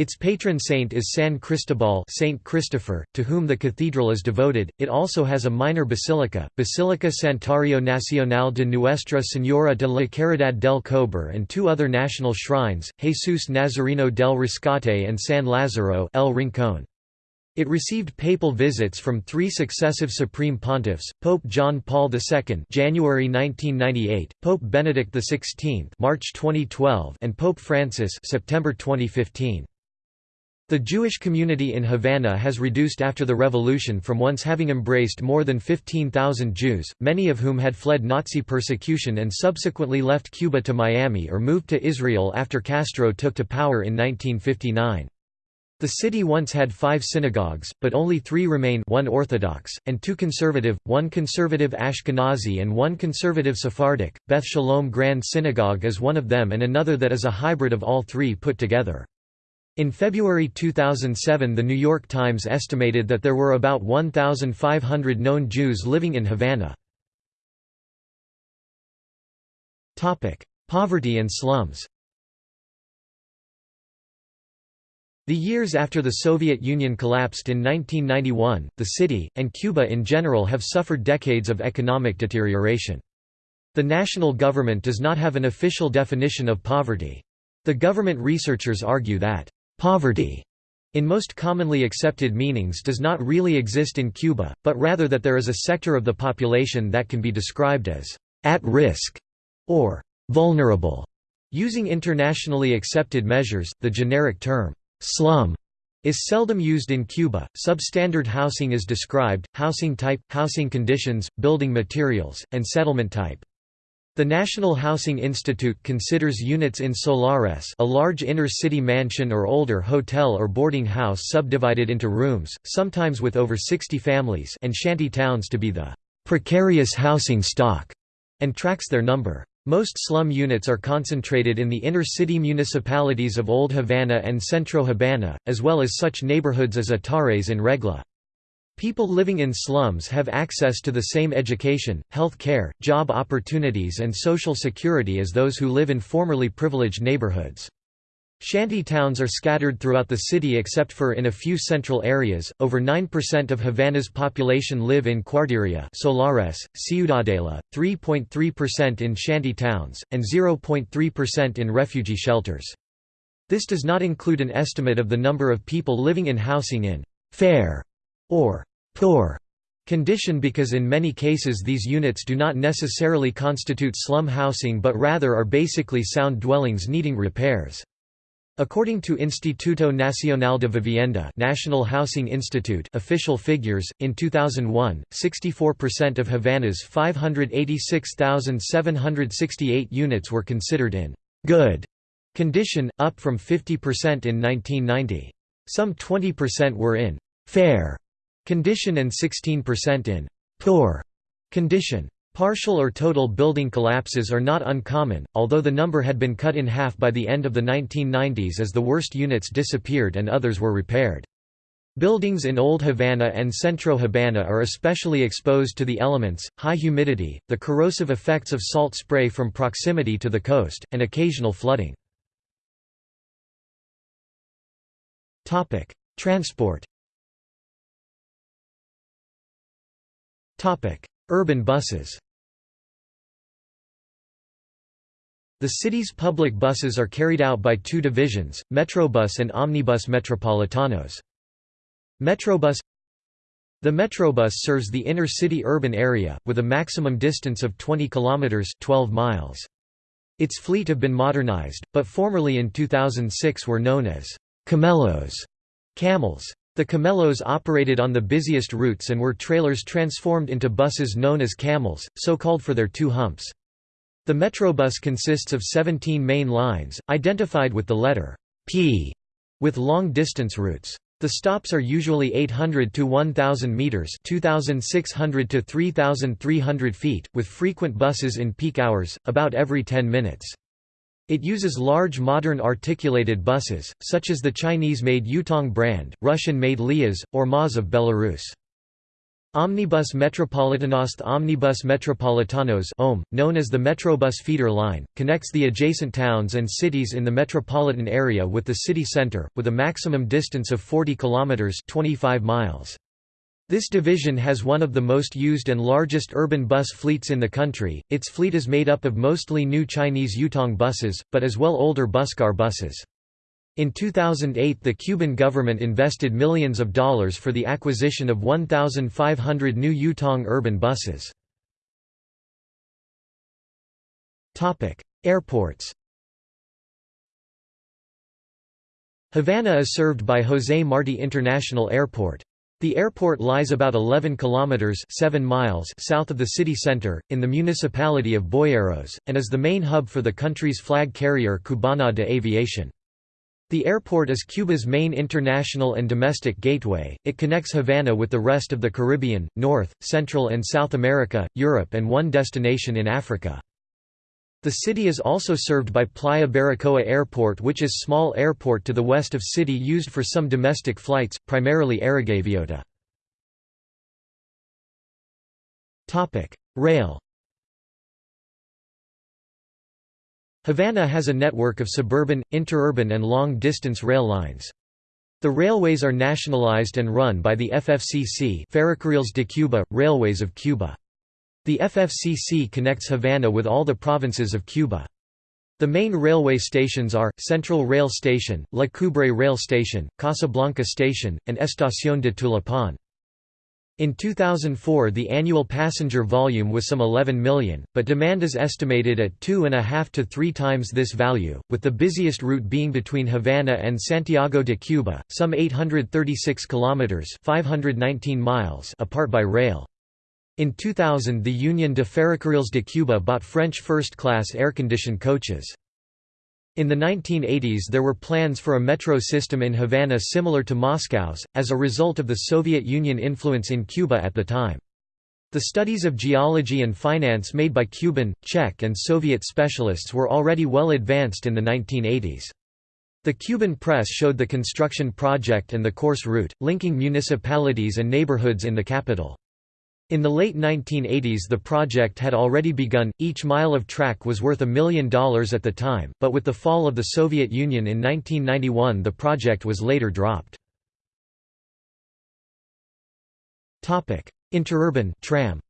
Its patron saint is San Cristobal Saint Christopher, to whom the cathedral is devoted. It also has a minor basilica, Basílica Santuario Nacional de Nuestra Señora de la Caridad del Cobre and two other national shrines, Jesús Nazareno del Rescate and San Lázaro El Rincón. It received papal visits from three successive supreme pontiffs: Pope John Paul II (January 1998), Pope Benedict XVI (March 2012), and Pope Francis (September 2015). The Jewish community in Havana has reduced after the revolution from once having embraced more than 15,000 Jews, many of whom had fled Nazi persecution and subsequently left Cuba to Miami or moved to Israel after Castro took to power in 1959. The city once had five synagogues, but only three remain one Orthodox, and two conservative, one conservative Ashkenazi and one conservative Sephardic. Beth Shalom Grand Synagogue is one of them and another that is a hybrid of all three put together. In February 2007 The New York Times estimated that there were about 1,500 known Jews living in Havana. Poverty and slums The years after the Soviet Union collapsed in 1991, the city, and Cuba in general have suffered decades of economic deterioration. The national government does not have an official definition of poverty. The government researchers argue that Poverty in most commonly accepted meanings does not really exist in Cuba, but rather that there is a sector of the population that can be described as at risk or vulnerable. Using internationally accepted measures, the generic term slum is seldom used in Cuba. Substandard housing is described, housing type, housing conditions, building materials, and settlement type. The National Housing Institute considers units in solares a large inner-city mansion or older hotel or boarding house subdivided into rooms, sometimes with over 60 families and shanty towns to be the precarious housing stock, and tracks their number. Most slum units are concentrated in the inner-city municipalities of Old Havana and Centro Habana, as well as such neighborhoods as Atares and Regla. People living in slums have access to the same education, health care, job opportunities and social security as those who live in formerly privileged neighborhoods. Shanty towns are scattered throughout the city except for in a few central areas. Over 9% of Havana's population live in Cuarteria, Solares, Ciudadela, 3.3% in shanty towns, and 0.3% in refugee shelters. This does not include an estimate of the number of people living in housing in fair or poor condition because in many cases these units do not necessarily constitute slum housing but rather are basically sound dwellings needing repairs. According to Instituto Nacional de Vivienda National Housing Institute official figures, in 2001, 64% of Havana's 586,768 units were considered in «good» condition, up from 50% in 1990. Some 20% were in «fair» condition and 16% in «poor» condition. Partial or total building collapses are not uncommon, although the number had been cut in half by the end of the 1990s as the worst units disappeared and others were repaired. Buildings in Old Havana and Centro Havana are especially exposed to the elements, high humidity, the corrosive effects of salt spray from proximity to the coast, and occasional flooding. Transport Urban buses The city's public buses are carried out by two divisions, Metrobus and Omnibus Metropolitanos. Metrobus The Metrobus serves the inner-city urban area, with a maximum distance of 20 kilometers 12 miles. Its fleet have been modernized, but formerly in 2006 were known as camellos camels. The camellos operated on the busiest routes and were trailers transformed into buses known as camels, so called for their two humps. The Metrobus consists of 17 main lines, identified with the letter P, with long-distance routes. The stops are usually 800 to 1000 meters, 2600 to 3300 feet, with frequent buses in peak hours, about every 10 minutes. It uses large modern articulated buses, such as the Chinese-made Yutong brand, Russian-made Liaz, or Maz of Belarus. Omnibus Metropolitanos Omnibus Metropolitanos OM, known as the Metrobus feeder line, connects the adjacent towns and cities in the metropolitan area with the city center, with a maximum distance of 40 kilometers 25 miles. This division has one of the most used and largest urban bus fleets in the country. Its fleet is made up of mostly new Chinese Yutong buses, but as well older Busscar buses. In 2008 the Cuban government invested millions of dollars for the acquisition of 1,500 new Yutong urban buses. Airports Havana is served by José Martí International Airport. The airport lies about 11 kilometers 7 miles south of the city center in the municipality of Boyeros and is the main hub for the country's flag carrier Cubana de Aviación. The airport is Cuba's main international and domestic gateway. It connects Havana with the rest of the Caribbean, North, Central and South America, Europe and one destination in Africa. The city is also served by Playa Baracoa Airport which is small airport to the west of city used for some domestic flights, primarily Aerogaviota. Rail Havana has a network of suburban, interurban and long-distance rail lines. The railways are nationalized and run by the FFCC Ferrocarriles de Cuba, Railways of Cuba. The FFCC connects Havana with all the provinces of Cuba. The main railway stations are, Central Rail Station, La Coubre Rail Station, Casablanca Station, and Estación de Tulipán. In 2004 the annual passenger volume was some 11 million, but demand is estimated at two and a half to three times this value, with the busiest route being between Havana and Santiago de Cuba, some 836 kilometers (519 miles) apart by rail. In 2000 the Union de Ferrocarriles de Cuba bought French first-class air-conditioned coaches. In the 1980s there were plans for a metro system in Havana similar to Moscow's, as a result of the Soviet Union influence in Cuba at the time. The studies of geology and finance made by Cuban, Czech and Soviet specialists were already well advanced in the 1980s. The Cuban press showed the construction project and the course route, linking municipalities and neighborhoods in the capital. In the late 1980s the project had already begun, each mile of track was worth a million dollars at the time, but with the fall of the Soviet Union in 1991 the project was later dropped. Interurban tram.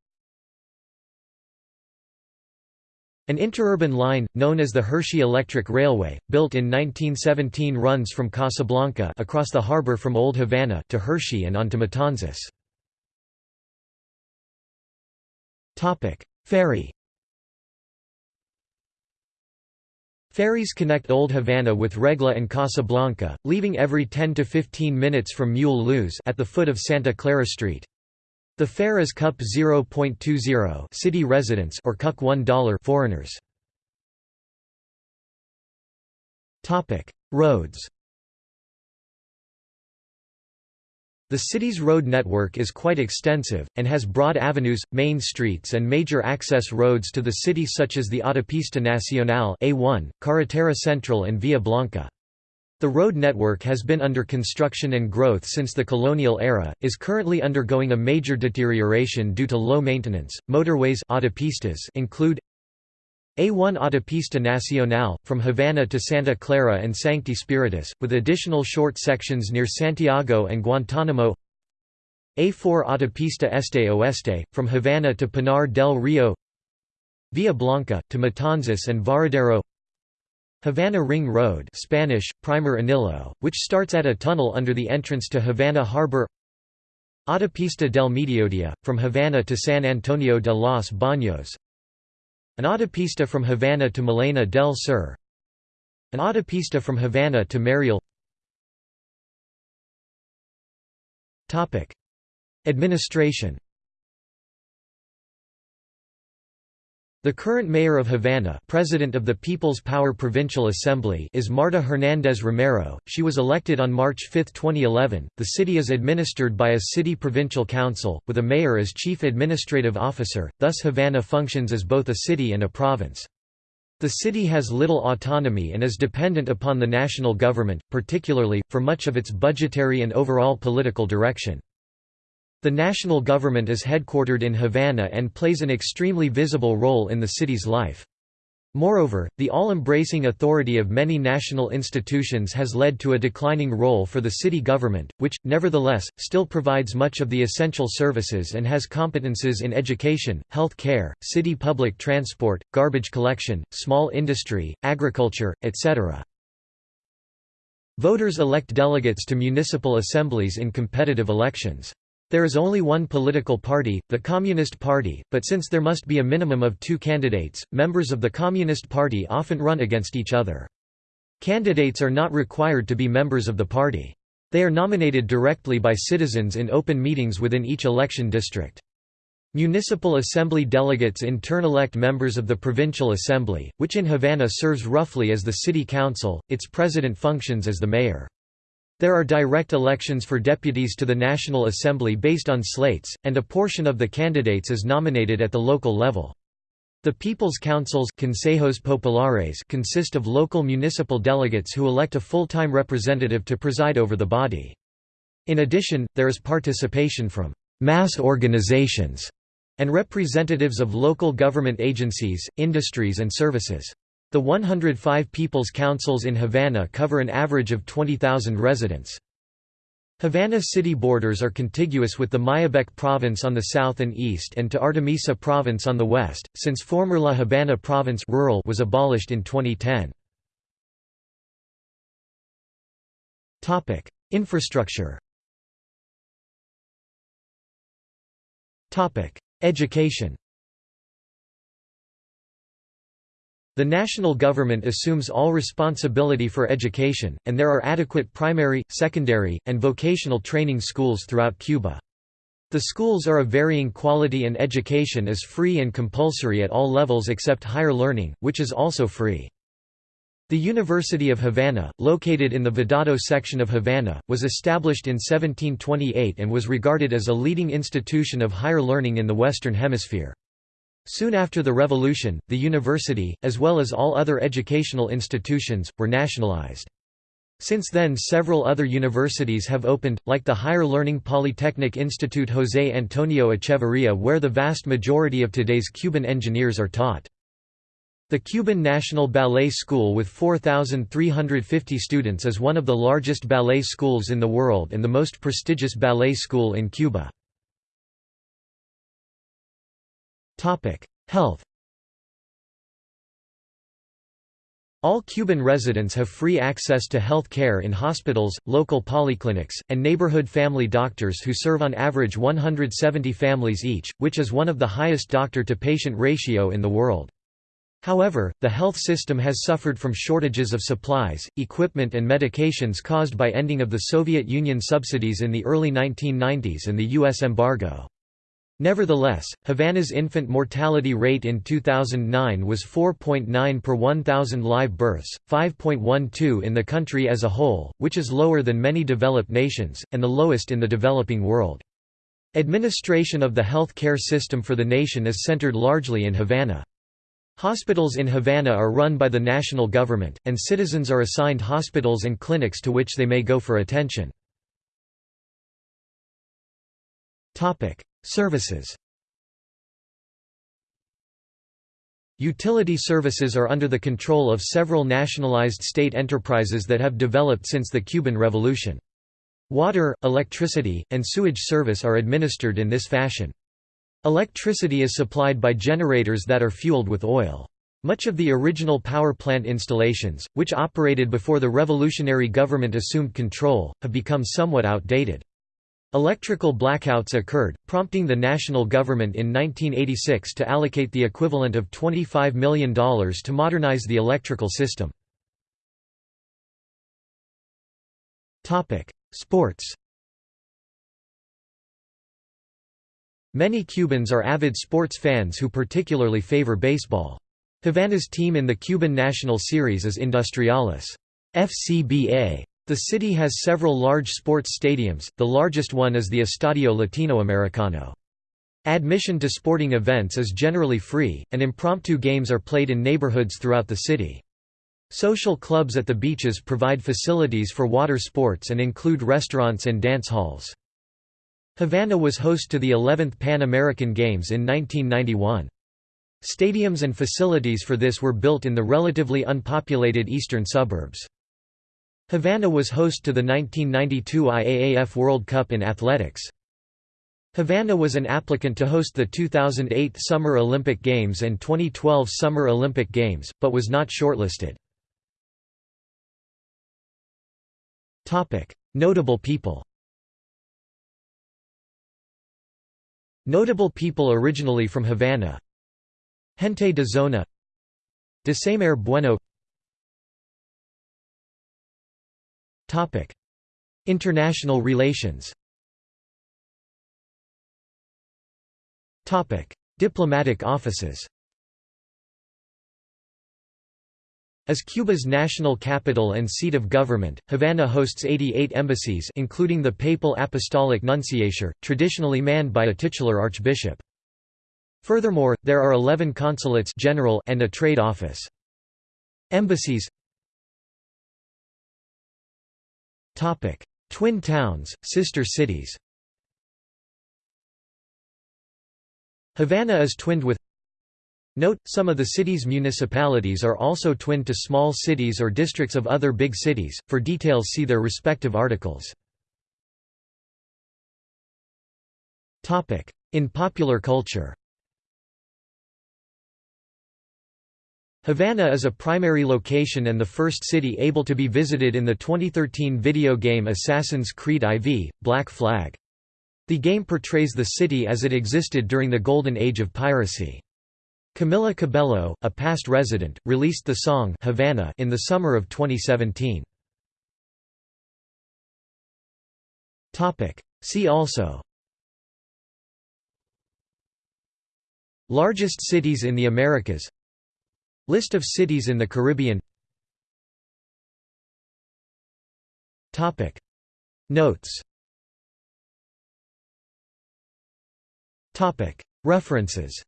An interurban line, known as the Hershey Electric Railway, built in 1917 runs from Casablanca across the harbor from Old Havana to Hershey and on to Matanzas. Ferry Ferries connect Old Havana with Regla and Casablanca, leaving every 10 to 15 minutes from Muelle Luz at the foot of Santa Clara Street. The fare is cup 0.20 city residents or cup $1 foreigners. Topic: Roads. The city's road network is quite extensive, and has broad avenues, main streets and major access roads to the city such as the Autopista Nacional A1, Carretera Central and Via Blanca. The road network has been under construction and growth since the colonial era, is currently undergoing a major deterioration due to low maintenance. Motorways autopistas include A1 Autopista Nacional, from Havana to Santa Clara and Sancti Spiritus, with additional short sections near Santiago and Guantánamo A4 Autopista Este Oeste, from Havana to Pinar del Rio. Via Blanca, to Matanzas and Varadero. Havana Ring Road Spanish, Primer Anillo, which starts at a tunnel under the entrance to Havana Harbor. Autopista del Mediodía, from Havana to San Antonio de los Baños An autopista from Havana to Melena del Sur. An autopista from Havana to Mariel. Administration The current mayor of Havana president of the People's Power Provincial Assembly is Marta Hernández Romero, she was elected on March 5, 2011. The city is administered by a city provincial council, with a mayor as chief administrative officer, thus Havana functions as both a city and a province. The city has little autonomy and is dependent upon the national government, particularly, for much of its budgetary and overall political direction. The national government is headquartered in Havana and plays an extremely visible role in the city's life. Moreover, the all-embracing authority of many national institutions has led to a declining role for the city government, which, nevertheless, still provides much of the essential services and has competences in education, health care, city public transport, garbage collection, small industry, agriculture, etc. Voters elect delegates to municipal assemblies in competitive elections. There is only one political party, the Communist Party, but since there must be a minimum of two candidates, members of the Communist Party often run against each other. Candidates are not required to be members of the party. They are nominated directly by citizens in open meetings within each election district. Municipal Assembly delegates in turn elect members of the Provincial Assembly, which in Havana serves roughly as the city council, its president functions as the mayor. There are direct elections for deputies to the National Assembly based on slates, and a portion of the candidates is nominated at the local level. The People's Councils Consejos Populares consist of local municipal delegates who elect a full-time representative to preside over the body. In addition, there is participation from «mass organizations» and representatives of local government agencies, industries and services. The 105 People's Councils in Havana cover an average of 20,000 residents. Havana city borders are contiguous with the Mayabeque province on the south and east and to Artemisa province on the west, since former La Habana province rural was abolished in 2010. Infrastructure Education The national government assumes all responsibility for education, and there are adequate primary, secondary, and vocational training schools throughout Cuba. The schools are of varying quality and education is free and compulsory at all levels except higher learning, which is also free. The University of Havana, located in the Vedado section of Havana, was established in 1728 and was regarded as a leading institution of higher learning in the Western Hemisphere. Soon after the revolution, the university, as well as all other educational institutions, were nationalized. Since then several other universities have opened, like the Higher Learning Polytechnic Institute José Antonio Echeverría where the vast majority of today's Cuban engineers are taught. The Cuban National Ballet School with 4,350 students is one of the largest ballet schools in the world and the most prestigious ballet school in Cuba. Health All Cuban residents have free access to health care in hospitals, local polyclinics, and neighborhood family doctors who serve on average 170 families each, which is one of the highest doctor-to-patient ratio in the world. However, the health system has suffered from shortages of supplies, equipment and medications caused by ending of the Soviet Union subsidies in the early 1990s and the U.S. embargo. Nevertheless, Havana's infant mortality rate in 2009 was 4.9 per 1,000 live births, 5.12 in the country as a whole, which is lower than many developed nations, and the lowest in the developing world. Administration of the health care system for the nation is centered largely in Havana. Hospitals in Havana are run by the national government, and citizens are assigned hospitals and clinics to which they may go for attention. Services Utility services are under the control of several nationalized state enterprises that have developed since the Cuban Revolution. Water, electricity, and sewage service are administered in this fashion. Electricity is supplied by generators that are fueled with oil. Much of the original power plant installations, which operated before the revolutionary government assumed control, have become somewhat outdated. Electrical blackouts occurred, prompting the national government in 1986 to allocate the equivalent of $25 million to modernize the electrical system. Sports Many Cubans are avid sports fans who particularly favor baseball. Havana's team in the Cuban National Series is Industriales. FCBA. The city has several large sports stadiums, the largest one is the Estadio Latinoamericano. Admission to sporting events is generally free, and impromptu games are played in neighborhoods throughout the city. Social clubs at the beaches provide facilities for water sports and include restaurants and dance halls. Havana was host to the 11th Pan American Games in 1991. Stadiums and facilities for this were built in the relatively unpopulated eastern suburbs. Havana was host to the 1992 IAAF World Cup in athletics. Havana was an applicant to host the 2008 Summer Olympic Games and 2012 Summer Olympic Games, but was not shortlisted. Notable people Notable people originally from Havana Gente de Zona Descemer Bueno International relations Diplomatic offices As Cuba's national capital and seat of government, Havana hosts 88 embassies including the Papal Apostolic Nunciature, traditionally manned by a titular archbishop. Furthermore, there are 11 consulates general and a trade office. Embassies Twin towns, sister cities. Havana is twinned with Note, some of the city's municipalities are also twinned to small cities or districts of other big cities, for details see their respective articles. In popular culture Havana is a primary location and the first city able to be visited in the 2013 video game Assassin's Creed IV, Black Flag. The game portrays the city as it existed during the golden age of piracy. Camila Cabello, a past resident, released the song Havana in the summer of 2017. See also Largest cities in the Americas List of cities in the Caribbean. Notes. References.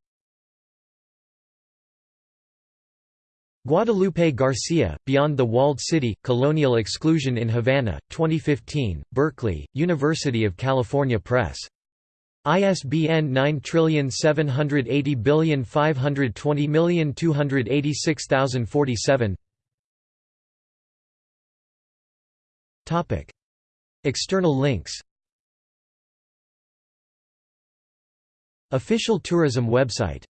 Guadalupe Garcia, Beyond the Walled City, Colonial Exclusion in Havana, 2015, Berkeley, University of California Press. ISBN 9780520286047 External links. Official tourism website